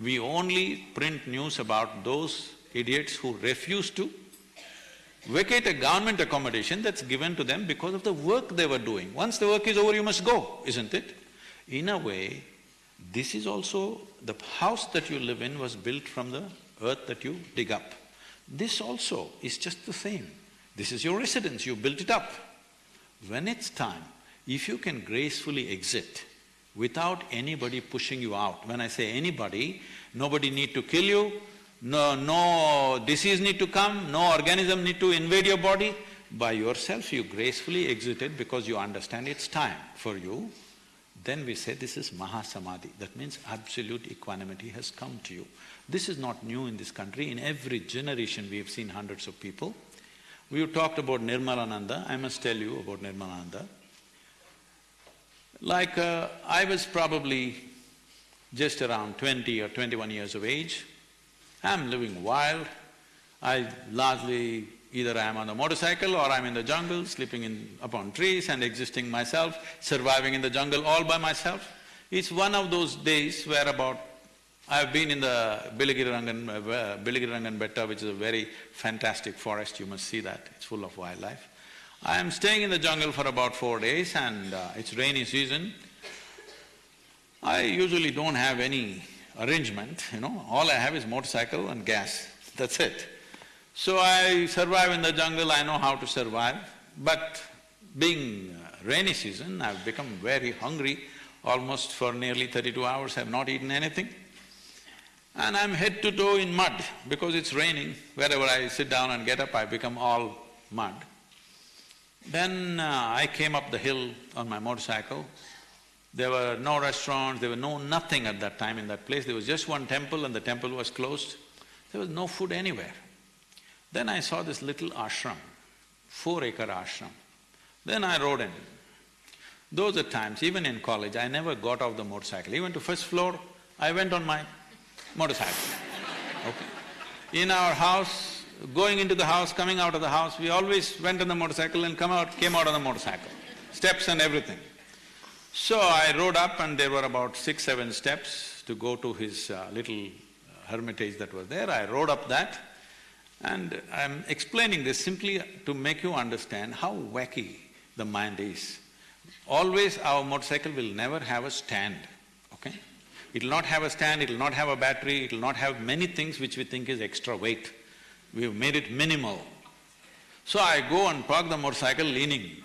We only print news about those idiots who refuse to vacate a government accommodation that's given to them because of the work they were doing. Once the work is over, you must go, isn't it? In a way, this is also… the house that you live in was built from the earth that you dig up. This also is just the same. This is your residence, you built it up. When it's time, if you can gracefully exit without anybody pushing you out, when I say anybody, nobody need to kill you, no… no disease need to come, no organism need to invade your body, by yourself you gracefully exited because you understand it's time for you, then we say this is Mahasamadhi, that means absolute equanimity has come to you. This is not new in this country, in every generation we have seen hundreds of people. We have talked about Nirmalananda, I must tell you about Nirmalananda. Like, uh, I was probably just around twenty or twenty-one years of age. I'm living wild. I largely either I'm on a motorcycle or I'm in the jungle, sleeping in… upon trees and existing myself, surviving in the jungle all by myself. It's one of those days where about I've been in the Biligirirangan, uh, Betta, which is a very fantastic forest, you must see that, it's full of wildlife. I am staying in the jungle for about four days and uh, it's rainy season. I usually don't have any arrangement, you know, all I have is motorcycle and gas, that's it. So I survive in the jungle, I know how to survive, but being uh, rainy season, I've become very hungry. Almost for nearly thirty-two hours, I've not eaten anything. And I'm head to toe in mud because it's raining. Wherever I sit down and get up, I become all mud. Then uh, I came up the hill on my motorcycle. There were no restaurants, there were no nothing at that time in that place. There was just one temple and the temple was closed. There was no food anywhere. Then I saw this little ashram, four-acre ashram. Then I rode in. Those are times, even in college, I never got off the motorcycle. Even to first floor, I went on my motorcycle, okay. In our house, going into the house, coming out of the house, we always went on the motorcycle and come out… came out on the motorcycle, steps and everything. So I rode up and there were about six, seven steps to go to his uh, little hermitage that was there. I rode up that and I'm explaining this simply to make you understand how wacky the mind is. Always our motorcycle will never have a stand, okay? It'll not have a stand, it'll not have a battery, it'll not have many things which we think is extra weight. We've made it minimal. So I go and park the motorcycle leaning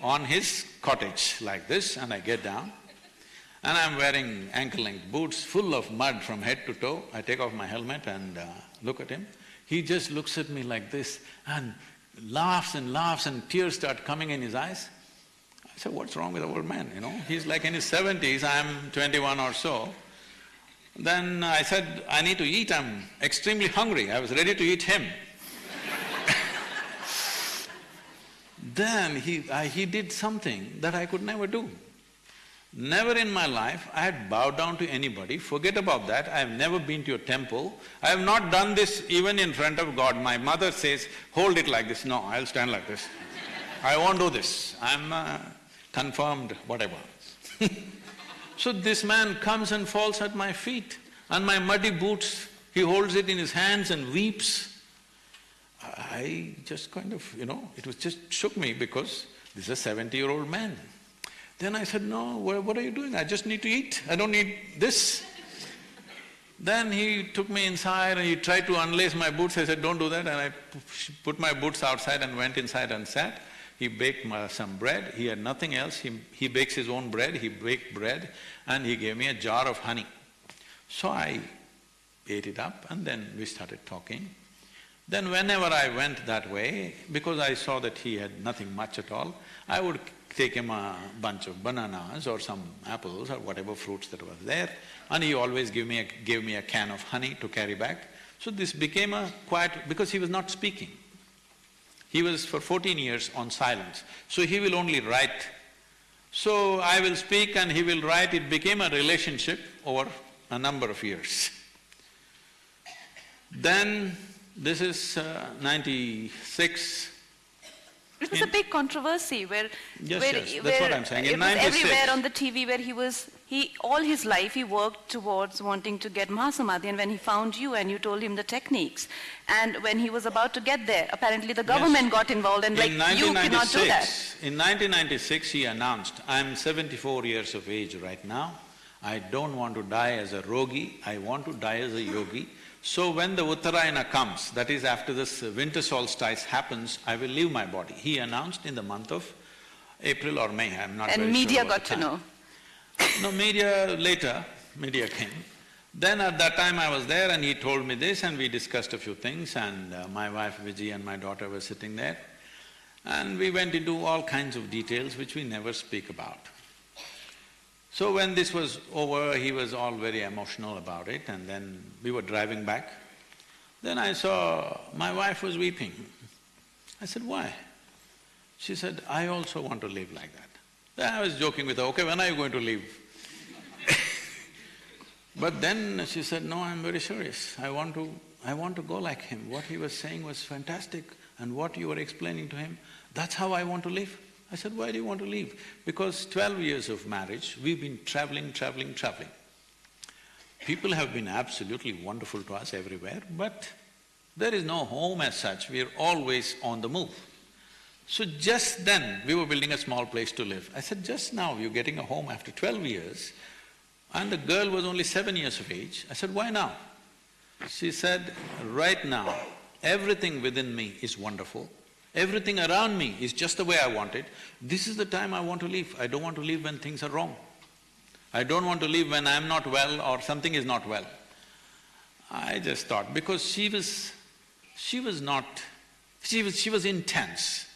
on his cottage like this and I get down and I'm wearing ankle-length boots full of mud from head to toe. I take off my helmet and uh, look at him. He just looks at me like this and laughs and laughs and tears start coming in his eyes. I said, what's wrong with the old man, you know? He's like in his seventies, I'm twenty-one or so. Then I said, I need to eat, I'm extremely hungry. I was ready to eat him. Then he… I, he did something that I could never do. Never in my life I had bowed down to anybody, forget about that, I have never been to a temple. I have not done this even in front of God. My mother says, hold it like this, no, I'll stand like this. I won't do this, I'm uh, confirmed, whatever. so this man comes and falls at my feet and my muddy boots, he holds it in his hands and weeps. I just kind of, you know, it was just shook me because this is a seventy-year-old man. Then I said, no, what are you doing? I just need to eat, I don't need this. Then he took me inside and he tried to unlace my boots. I said, don't do that. And I put my boots outside and went inside and sat. He baked some bread. He had nothing else. He, he bakes his own bread. He baked bread and he gave me a jar of honey. So I ate it up and then we started talking. Then whenever I went that way, because I saw that he had nothing much at all, I would take him a bunch of bananas or some apples or whatever fruits that was there, and he always give me a, gave me a can of honey to carry back. So this became a quiet… because he was not speaking. He was for fourteen years on silence, so he will only write. So I will speak and he will write, it became a relationship over a number of years. Then this is uh, ninety-six. It was a big controversy where… Yes, where, yes, that's where what I'm saying. In It was everywhere on the TV where he was… he… all his life he worked towards wanting to get Mahasamadhi and when he found you and you told him the techniques and when he was about to get there, apparently the government got involved and like, you cannot do that. In 1996, he announced, I'm seventy-four years of age right now, I don't want to die as a rogi, I want to die as a yogi. So when the Uttarayana comes, that is after this winter solstice happens, I will leave my body. He announced in the month of April or May, I'm not And very media sure about got the to know. No, media later, media came. Then at that time I was there and he told me this and we discussed a few things and uh, my wife Vijay and my daughter were sitting there. And we went into all kinds of details which we never speak about. So when this was over, he was all very emotional about it and then we were driving back. Then I saw my wife was weeping. I said, why? She said, I also want to live like that. Then I was joking with her, okay, when are you going to leave? but then she said, no, I'm very serious. I want to… I want to go like him. What he was saying was fantastic and what you were explaining to him, that's how I want to live. I said, why do you want to leave? Because twelve years of marriage, we've been traveling, traveling, traveling. People have been absolutely wonderful to us everywhere, but there is no home as such, we're always on the move. So just then, we were building a small place to live. I said, just now you're getting a home after twelve years, and the girl was only seven years of age. I said, why now? She said, right now, everything within me is wonderful, everything around me is just the way I want it. This is the time I want to live. I don't want to live when things are wrong. I don't want to live when I'm not well or something is not well. I just thought, because she was… she was not… she was… she was intense.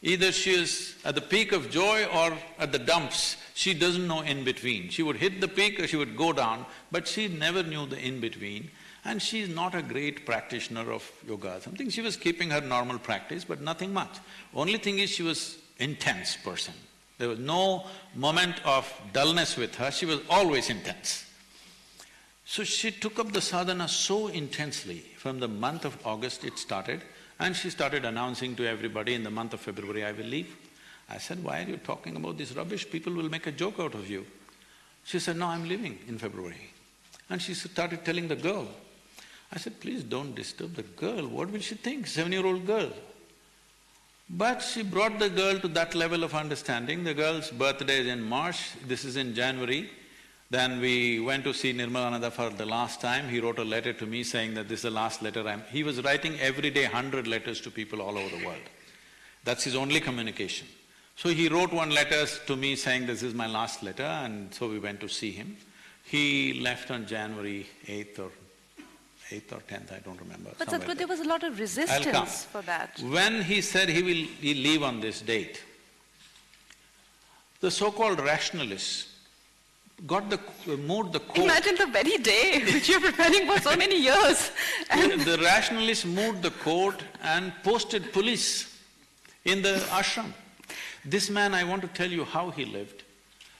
Either she is at the peak of joy or at the dumps, she doesn't know in between. She would hit the peak or she would go down, but she never knew the in between. And she's not a great practitioner of yoga or something. She was keeping her normal practice, but nothing much. Only thing is she was intense person. There was no moment of dullness with her, she was always intense. So she took up the sadhana so intensely, from the month of August it started, and she started announcing to everybody, in the month of February I will leave. I said, why are you talking about this rubbish? People will make a joke out of you. She said, no, I'm leaving in February. And she started telling the girl. I said, please don't disturb the girl, what will she think, seven-year-old girl? But she brought the girl to that level of understanding, the girl's birthday is in March, this is in January. Then we went to see Nirmalananda for the last time, he wrote a letter to me saying that this is the last letter I'm… He was writing every day hundred letters to people all over the world. That's his only communication. So he wrote one letter to me saying this is my last letter and so we went to see him. He left on January eighth or eighth or tenth, I don't remember. But Sadhguru, there was a lot of resistance for that. When he said he will he leave on this date, the so-called rationalists got the… moved the court… Imagine the very day which you're preparing for so many years. And The rationalists moved the court and posted police in the ashram. This man, I want to tell you how he lived.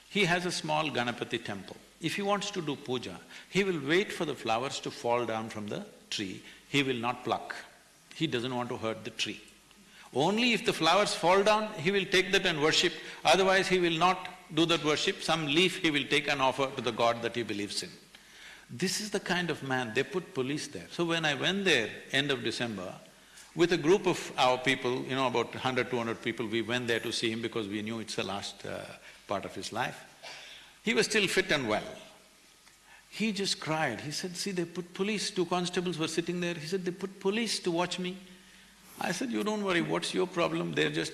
He has a small Ganapati temple. If he wants to do puja, he will wait for the flowers to fall down from the tree. He will not pluck. He doesn't want to hurt the tree. Only if the flowers fall down, he will take that and worship, otherwise he will not do that worship, some leaf he will take and offer to the god that he believes in. This is the kind of man, they put police there. So when I went there, end of December, with a group of our people, you know, about 100, 200 people, we went there to see him because we knew it's the last uh, part of his life. He was still fit and well. He just cried. He said, see, they put police, two constables were sitting there. He said, they put police to watch me. I said, you don't worry, what's your problem? They're just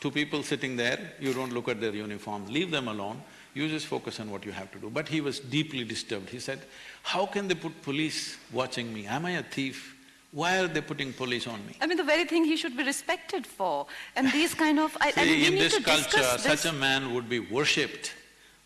two people sitting there, you don't look at their uniforms, leave them alone, you just focus on what you have to do. But he was deeply disturbed. He said, how can they put police watching me? Am I a thief? Why are they putting police on me? I mean, the very thing he should be respected for. And these kind of… I, See, I mean, in this culture, such a man would be worshipped.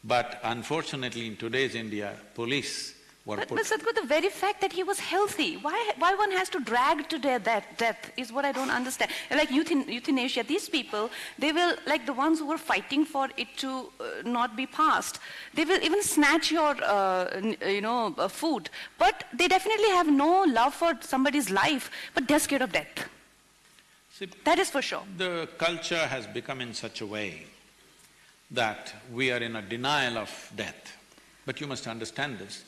But unfortunately, in today's India, police were But, put… but Sadhguru, the very fact that he was healthy, why, why one has to drag to their death, death is what I don't understand. Like euthan, euthanasia, these people, they will, like the ones who were fighting for it to uh, not be passed, they will even snatch your, uh, uh, you know, uh, food. But they definitely have no love for somebody's life, but they're scared of death. See, That is for sure. The culture has become in such a way that we are in a denial of death. But you must understand this,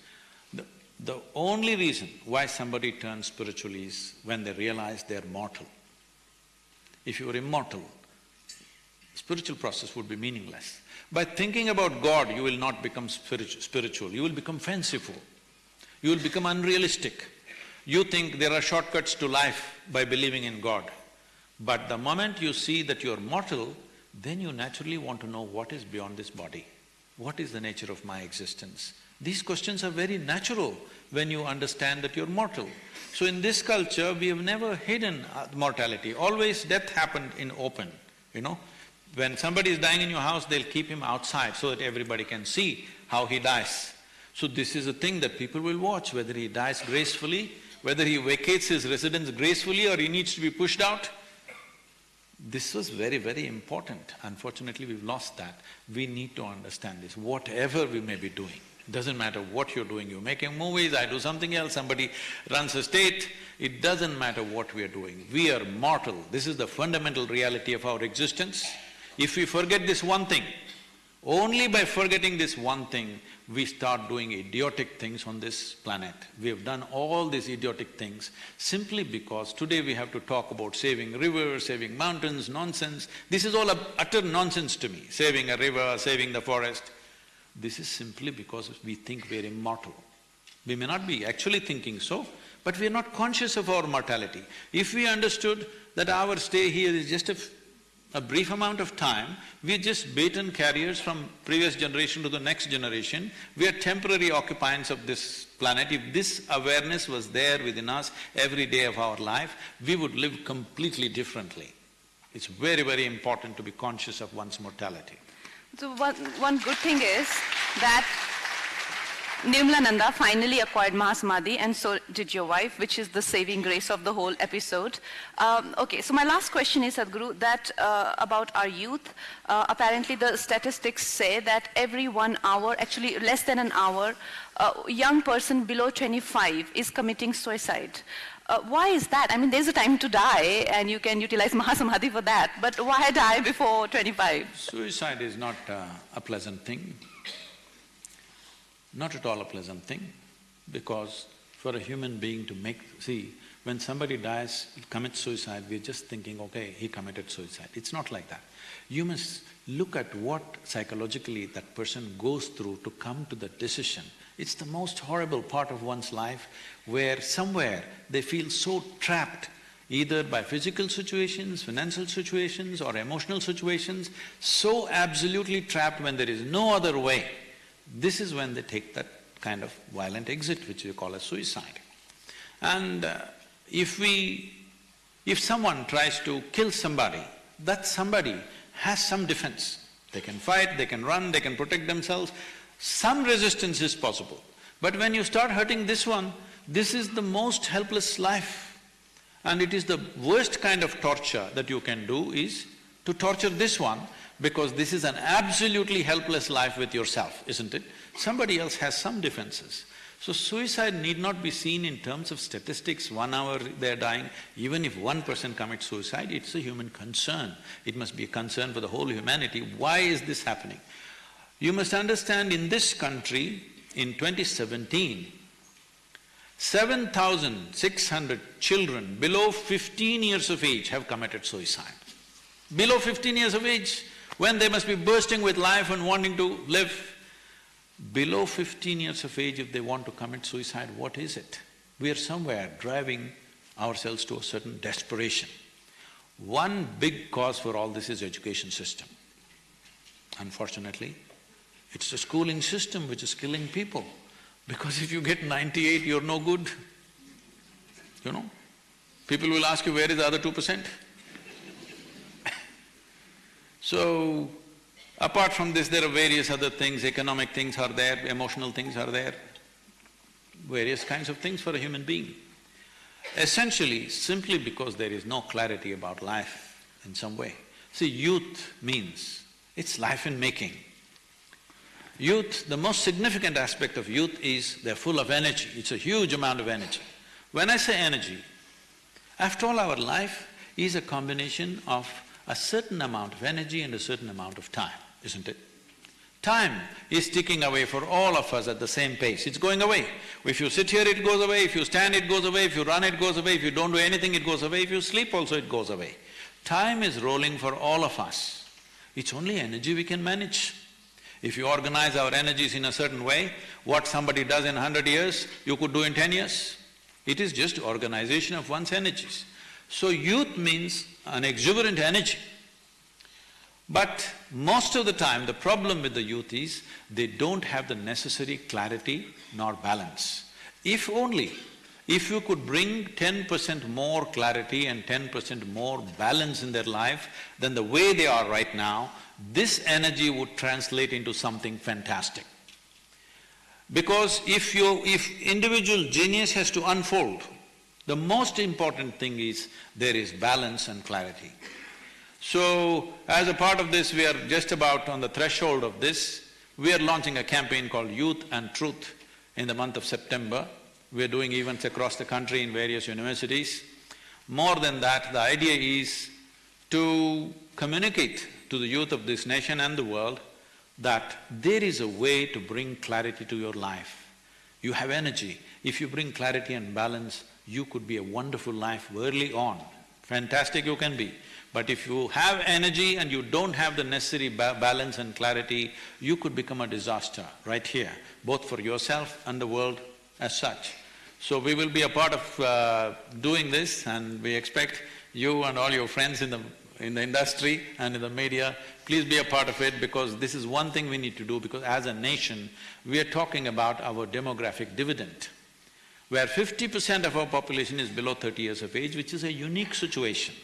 the, the only reason why somebody turns spiritual is when they realize they're mortal. If you were immortal, spiritual process would be meaningless. By thinking about God, you will not become spiritu- spiritual, you will become fanciful, you will become unrealistic. You think there are shortcuts to life by believing in God. But the moment you see that you're mortal, then you naturally want to know what is beyond this body. What is the nature of my existence? These questions are very natural when you understand that you're mortal. So in this culture, we have never hidden uh, mortality, always death happened in open, you know. When somebody is dying in your house, they'll keep him outside so that everybody can see how he dies. So this is a thing that people will watch, whether he dies gracefully, whether he vacates his residence gracefully or he needs to be pushed out. This was very, very important. Unfortunately, we've lost that. We need to understand this, whatever we may be doing. Doesn't matter what you're doing, you're making movies, I do something else, somebody runs a state, it doesn't matter what we are doing. We are mortal, this is the fundamental reality of our existence. If we forget this one thing, only by forgetting this one thing, we start doing idiotic things on this planet. We have done all these idiotic things simply because today we have to talk about saving rivers, saving mountains, nonsense. This is all utter nonsense to me, saving a river, saving the forest. This is simply because we think we're immortal. We may not be actually thinking so, but we are not conscious of our mortality. If we understood that our stay here is just a a brief amount of time, we're just baton carriers from previous generation to the next generation. We are temporary occupants of this planet. If this awareness was there within us every day of our life, we would live completely differently. It's very, very important to be conscious of one's mortality. So one, one good thing is that Nirmalananda finally acquired Mahasamadhi and so did your wife, which is the saving grace of the whole episode. Um, okay, so my last question is, Sadhguru, that uh, about our youth, uh, apparently the statistics say that every one hour, actually less than an hour, a young person below 25 is committing suicide. Uh, why is that? I mean, there's a time to die and you can utilize Mahasamadhi for that, but why die before 25? Suicide is not uh, a pleasant thing, not at all a pleasant thing, because for a human being to make… See, when somebody dies, commits suicide, we're just thinking, okay, he committed suicide. It's not like that. You must look at what psychologically that person goes through to come to that decision. It's the most horrible part of one's life where somewhere they feel so trapped either by physical situations, financial situations or emotional situations, so absolutely trapped when there is no other way. This is when they take that kind of violent exit which we call as suicide. And uh, if we… if someone tries to kill somebody, that somebody has some defense. They can fight, they can run, they can protect themselves, some resistance is possible. But when you start hurting this one, this is the most helpless life. And it is the worst kind of torture that you can do is to torture this one because this is an absolutely helpless life with yourself, isn't it? Somebody else has some defenses. So suicide need not be seen in terms of statistics, one hour they're dying. Even if one person commits suicide, it's a human concern. It must be a concern for the whole humanity. Why is this happening? You must understand in this country, in 2017, 7,600 children below 15 years of age have committed suicide. Below 15 years of age, when they must be bursting with life and wanting to live, below 15 years of age if they want to commit suicide, what is it? We are somewhere driving ourselves to a certain desperation. One big cause for all this is education system. Unfortunately, it's the schooling system which is killing people. Because if you get ninety-eight, you're no good, you know. People will ask you, where is the other two percent? So, apart from this, there are various other things, economic things are there, emotional things are there, various kinds of things for a human being. Essentially, simply because there is no clarity about life in some way. See, youth means, it's life in making. Youth, the most significant aspect of youth is they're full of energy, it's a huge amount of energy. When I say energy, after all our life is a combination of a certain amount of energy and a certain amount of time, isn't it? Time is ticking away for all of us at the same pace, it's going away. If you sit here, it goes away, if you stand, it goes away, if you run, it goes away, if you don't do anything, it goes away, if you sleep also, it goes away. Time is rolling for all of us. It's only energy we can manage. If you organize our energies in a certain way, what somebody does in hundred years, you could do in ten years. It is just organization of one's energies. So youth means an exuberant energy. But most of the time, the problem with the youth is they don't have the necessary clarity nor balance. If only, if you could bring ten percent more clarity and ten percent more balance in their life than the way they are right now, this energy would translate into something fantastic. Because if you… if individual genius has to unfold, the most important thing is there is balance and clarity. So, as a part of this, we are just about on the threshold of this, we are launching a campaign called Youth and Truth in the month of September. We are doing events across the country in various universities. More than that, the idea is to communicate to the youth of this nation and the world that there is a way to bring clarity to your life. You have energy. If you bring clarity and balance, you could be a wonderful life early on. Fantastic you can be. But if you have energy and you don't have the necessary ba balance and clarity, you could become a disaster right here, both for yourself and the world as such. So we will be a part of uh, doing this and we expect you and all your friends in the in the industry and in the media, please be a part of it because this is one thing we need to do because as a nation, we are talking about our demographic dividend, where fifty percent of our population is below thirty years of age, which is a unique situation.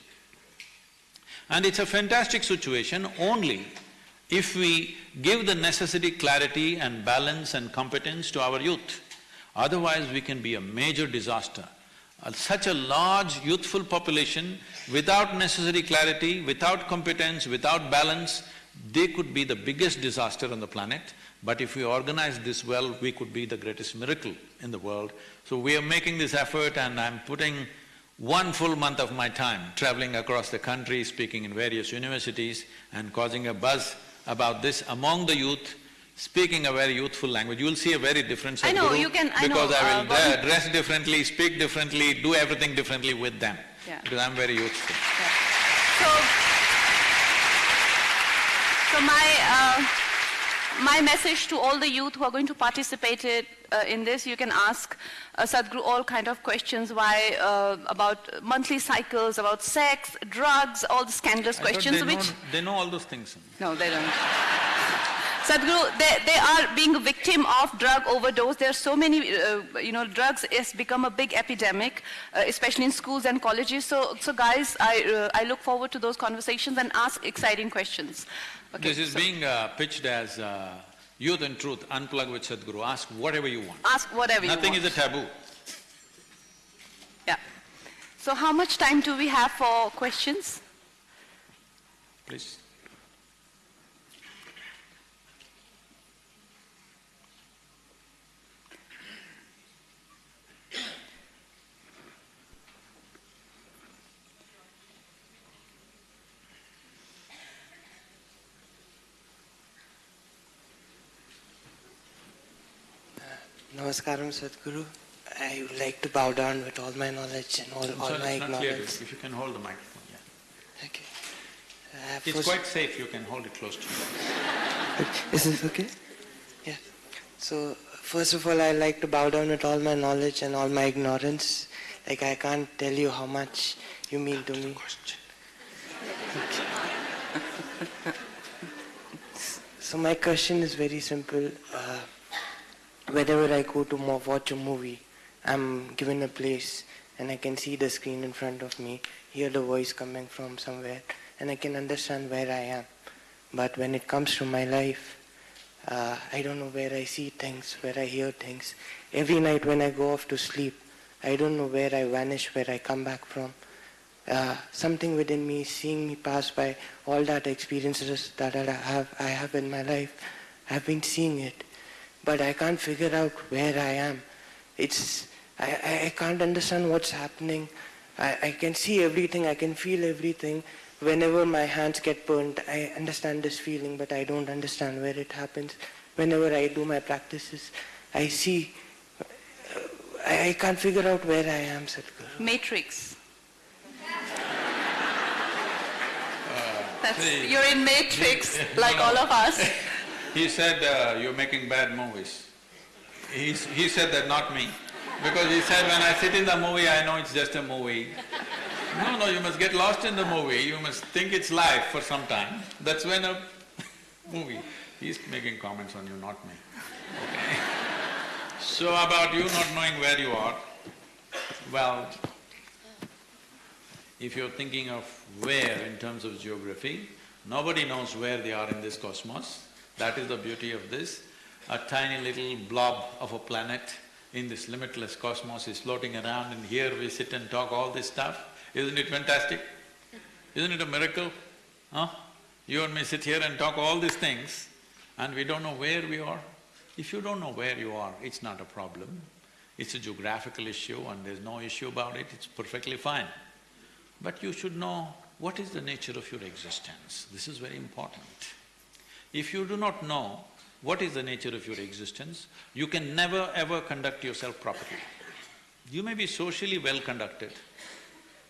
And it's a fantastic situation only if we give the necessary clarity and balance and competence to our youth. Otherwise, we can be a major disaster. Uh, such a large youthful population, without necessary clarity, without competence, without balance, they could be the biggest disaster on the planet. But if we organize this well, we could be the greatest miracle in the world. So we are making this effort and I'm putting one full month of my time traveling across the country, speaking in various universities and causing a buzz about this among the youth, speaking a very youthful language. You will see a very different I know, you can- I know, Because I will uh, dress differently, speak differently, do everything differently with them. Yeah. Because I'm very youthful. So, so my, uh, my message to all the youth who are going to participate it, uh, in this, you can ask uh, Sadhguru all kind of questions, why, uh, about monthly cycles, about sex, drugs, all the scandalous I questions they know, they know all those things. No, they don't. Sadhguru, they, they are being a victim of drug overdose. There are so many, uh, you know, drugs has become a big epidemic, uh, especially in schools and colleges. So, so guys, I, uh, I look forward to those conversations and ask exciting questions. Okay, This is so being uh, pitched as uh, youth and truth, unplug with Sadhguru, ask whatever you want. ask whatever you want. Nothing is a taboo. Yeah. So how much time do we have for questions? Please. Namaskaram, Sadhguru. I would like to bow down with all my knowledge and all, I'm all sorry, my not ignorance. If you can hold the microphone, yeah. Okay. Uh, It's quite safe, you can hold it close to you. Is this okay? Yeah. So, first of all, I like to bow down with all my knowledge and all my ignorance. Like, I can't tell you how much you mean to me. Question. So, my question is very simple. Uh, whenever I go to watch a movie, I'm given a place and I can see the screen in front of me, hear the voice coming from somewhere, and I can understand where I am. But when it comes to my life, uh, I don't know where I see things, where I hear things. Every night when I go off to sleep, I don't know where I vanish, where I come back from. Uh, something within me seeing me pass by all that experiences that I have, I have in my life. I've been seeing it, but I can't figure out where I am. It's I, I, I can't understand what's happening. I, I can see everything, I can feel everything. Whenever my hands get burnt, I understand this feeling, but I don't understand where it happens. Whenever I do my practices, I see, uh, I, I can't figure out where I am, Sadhguru. Matrix. That's, you're in Matrix, like all of us. He said, uh, you're making bad movies. He's, he said that, not me. Because he said, when I sit in the movie, I know it's just a movie. No, no, you must get lost in the movie, you must think it's life for some time. That's when a movie… He's making comments on you, not me, okay? So about you not knowing where you are, well, if you're thinking of where in terms of geography, nobody knows where they are in this cosmos. That is the beauty of this. A tiny little blob of a planet in this limitless cosmos is floating around and here we sit and talk all this stuff. Isn't it fantastic? Isn't it a miracle? Huh? You and me sit here and talk all these things and we don't know where we are. If you don't know where you are, it's not a problem. It's a geographical issue and there's no issue about it, it's perfectly fine. But you should know what is the nature of your existence. This is very important. If you do not know what is the nature of your existence, you can never ever conduct yourself properly. You may be socially well conducted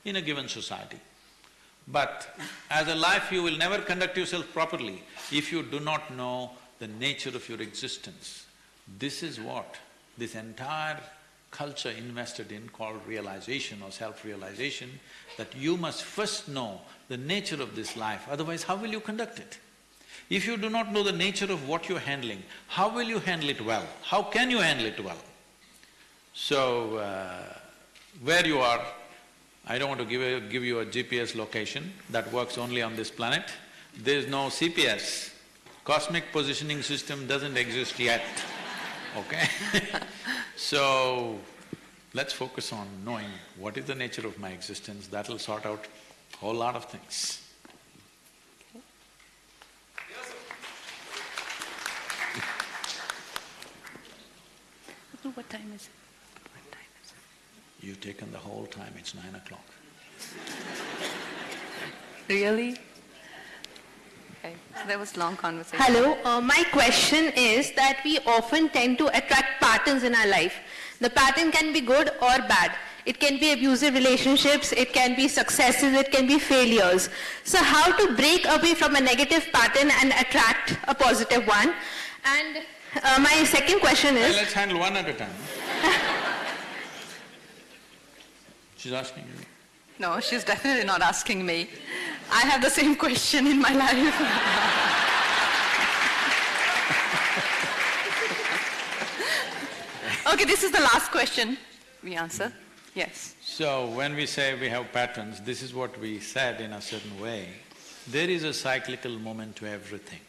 in a given society, but as a life you will never conduct yourself properly if you do not know the nature of your existence. This is what this entire culture invested in called realization or self-realization, that you must first know the nature of this life, otherwise how will you conduct it? If you do not know the nature of what you're handling, how will you handle it well? How can you handle it well? So, uh, where you are, I don't want to give, a, give you a GPS location that works only on this planet. There's no CPS, cosmic positioning system doesn't exist yet, okay? so, let's focus on knowing what is the nature of my existence, that'll sort out a whole lot of things. What time is it? What time is it? You've taken the whole time, it's nine o'clock. Really? Okay, so there was long conversation. Hello, uh, my question is that we often tend to attract patterns in our life. The pattern can be good or bad. It can be abusive relationships, it can be successes, it can be failures. So how to break away from a negative pattern and attract a positive one? And uh, my second question Well, is, let's handle one at a time. She's asking you. No, she's definitely not asking me. I have the same question in my life. okay, this is the last question we answer. Yes. So, when we say we have patterns, this is what we said in a certain way. There is a cyclical moment to everything.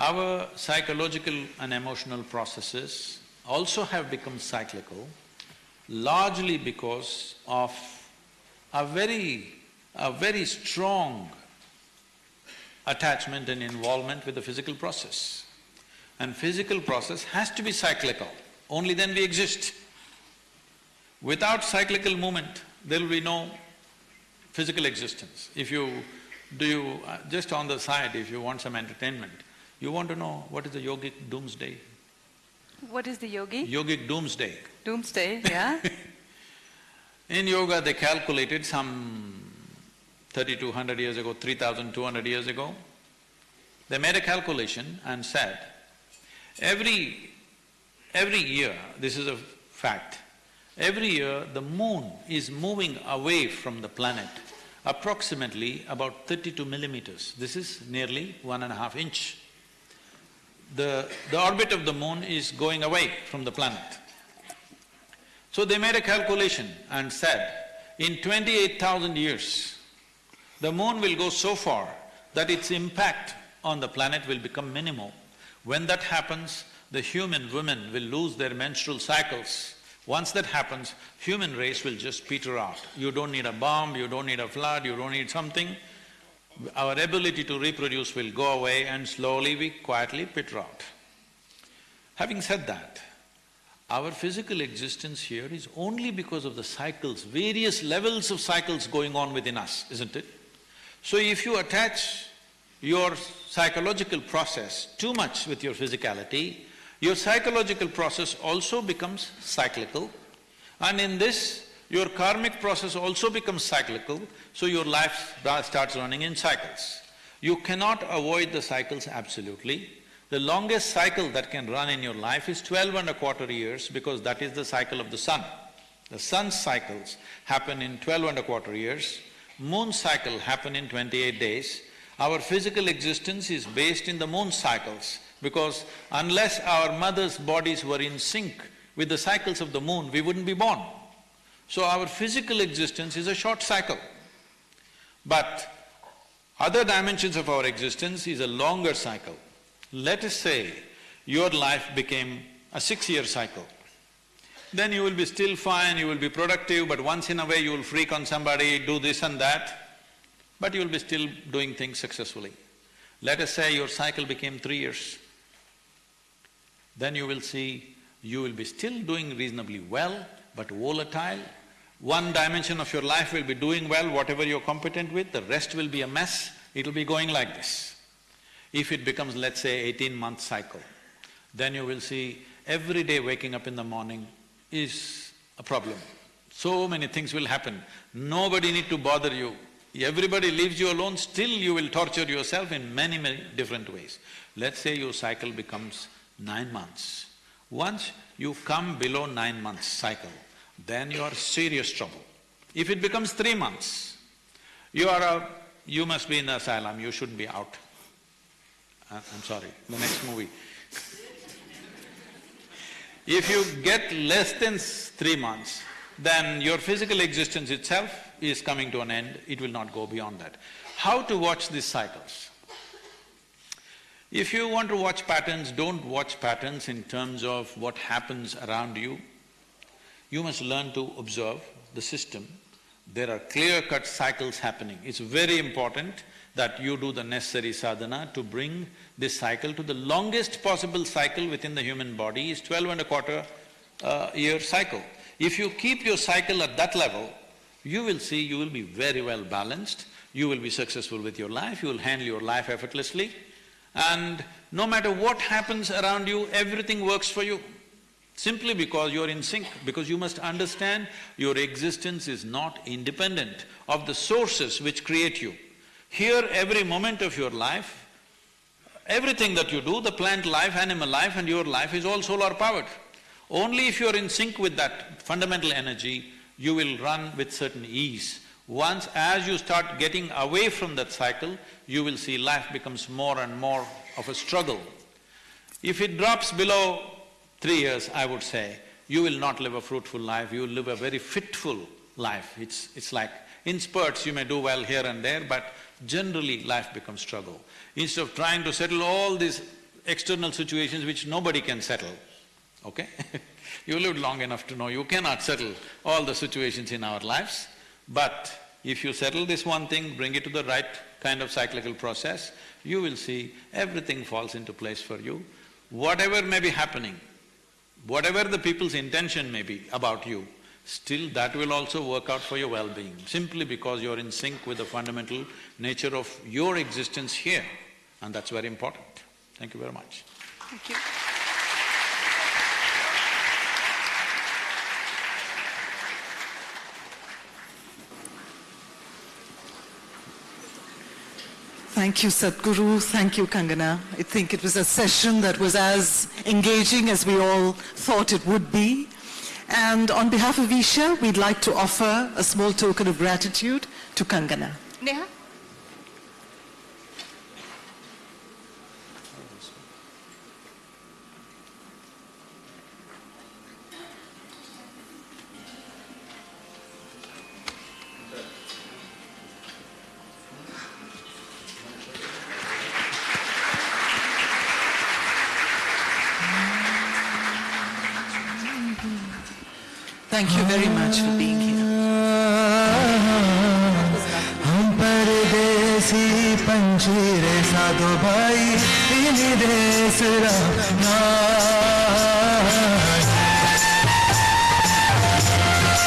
Our psychological and emotional processes also have become cyclical, largely because of a very, a very strong attachment and involvement with the physical process. And physical process has to be cyclical, only then we exist. Without cyclical movement, there will be no physical existence. If you… do you… Uh, just on the side, if you want some entertainment, you want to know what is the yogic doomsday? What is the yogi? Yogic doomsday. Doomsday, yeah? In yoga, they calculated some thirty-two hundred years ago, three thousand two hundred years ago, they made a calculation and said, every… every year, this is a fact, every year the moon is moving away from the planet approximately about thirty-two millimeters. This is nearly one and a half inch. The… the orbit of the moon is going away from the planet. So they made a calculation and said, in twenty-eight thousand years, the moon will go so far that its impact on the planet will become minimal. When that happens, the human women will lose their menstrual cycles. Once that happens, human race will just peter out. You don't need a bomb, you don't need a flood, you don't need something. Our ability to reproduce will go away and slowly we quietly peter out. Having said that, our physical existence here is only because of the cycles, various levels of cycles going on within us, isn't it? So if you attach your psychological process too much with your physicality, your psychological process also becomes cyclical and in this, your karmic process also becomes cyclical, so your life starts running in cycles. You cannot avoid the cycles absolutely, the longest cycle that can run in your life is twelve and a quarter years because that is the cycle of the sun. The sun's cycles happen in twelve and a quarter years, moon cycle happen in twenty-eight days. Our physical existence is based in the moon cycles because unless our mother's bodies were in sync with the cycles of the moon, we wouldn't be born. So our physical existence is a short cycle. But other dimensions of our existence is a longer cycle. Let us say your life became a six-year cycle. Then you will be still fine, you will be productive, but once in a way you will freak on somebody, do this and that, but you will be still doing things successfully. Let us say your cycle became three years. Then you will see you will be still doing reasonably well, but volatile. One dimension of your life will be doing well, whatever you're competent with, the rest will be a mess, it'll be going like this. If it becomes, let's say, eighteen-month cycle, then you will see every day waking up in the morning is a problem. So many things will happen, nobody need to bother you. Everybody leaves you alone, still you will torture yourself in many, many different ways. Let's say your cycle becomes nine months. Once you come below nine months cycle, then you are serious trouble. If it becomes three months, you are a… you must be in the asylum, you shouldn't be out. Uh, I'm sorry, the next movie. if you get less than three months, then your physical existence itself is coming to an end, it will not go beyond that. How to watch these cycles? If you want to watch patterns, don't watch patterns in terms of what happens around you. You must learn to observe the system. There are clear-cut cycles happening. It's very important that you do the necessary sadhana to bring this cycle to the longest possible cycle within the human body is twelve and a quarter uh, year cycle. If you keep your cycle at that level, you will see you will be very well balanced, you will be successful with your life, you will handle your life effortlessly, and no matter what happens around you, everything works for you. Simply because you're in sync, because you must understand your existence is not independent of the sources which create you. Here, every moment of your life, everything that you do, the plant life, animal life and your life is all solar powered. Only if you're in sync with that fundamental energy, you will run with certain ease. Once as you start getting away from that cycle, you will see life becomes more and more of a struggle. If it drops below three years, I would say, you will not live a fruitful life, you will live a very fitful life. It's… it's like in spurts you may do well here and there, but generally life becomes struggle. Instead of trying to settle all these external situations which nobody can settle, okay? you lived long enough to know you cannot settle all the situations in our lives, But if you settle this one thing, bring it to the right kind of cyclical process, you will see everything falls into place for you. Whatever may be happening, whatever the people's intention may be about you, still that will also work out for your well-being, simply because you're in sync with the fundamental nature of your existence here, and that's very important. Thank you very much. Thank you. Thank you, Sadhguru. Thank you, Kangana. I think it was a session that was as engaging as we all thought it would be. And on behalf of Isha, we'd like to offer a small token of gratitude to Kangana. Neha? Thank you very much for being here. हम परदेसी पंछीरे साधो भाई इन्हीं देश रहना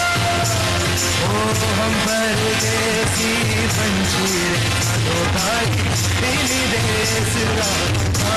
ओ हम परदेसी पंछीरे साधो भाई इन्हीं देश रहना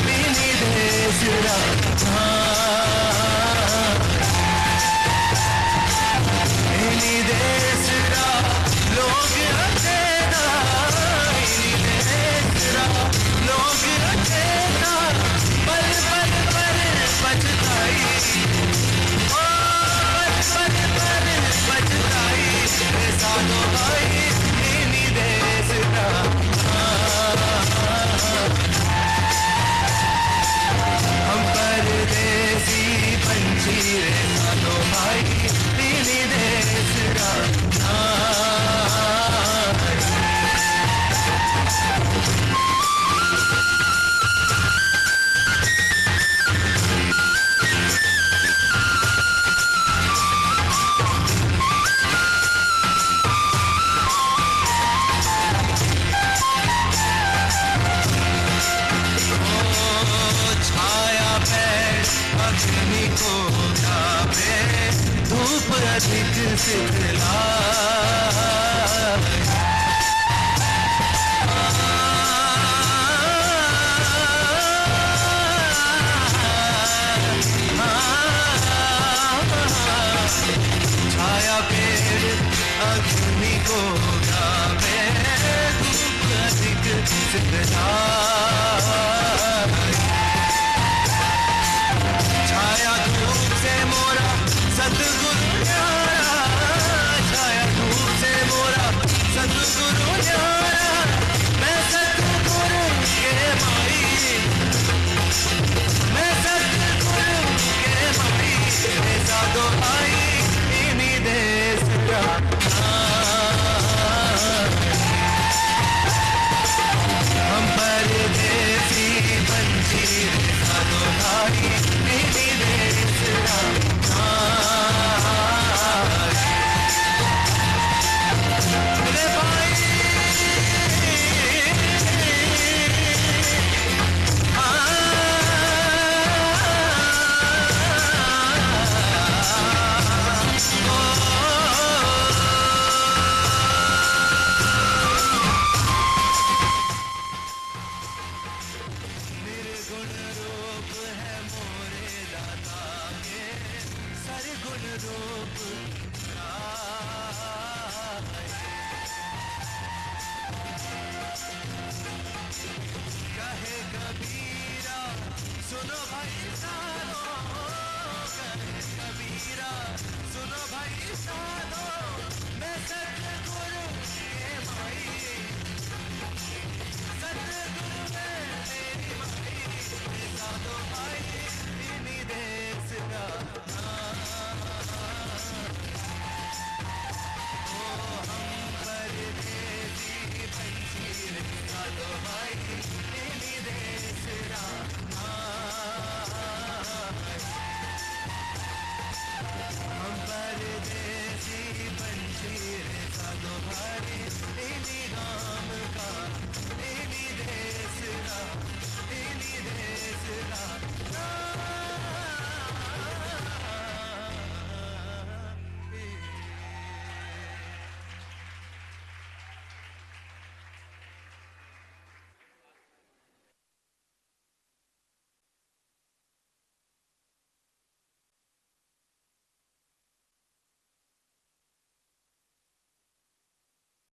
any day.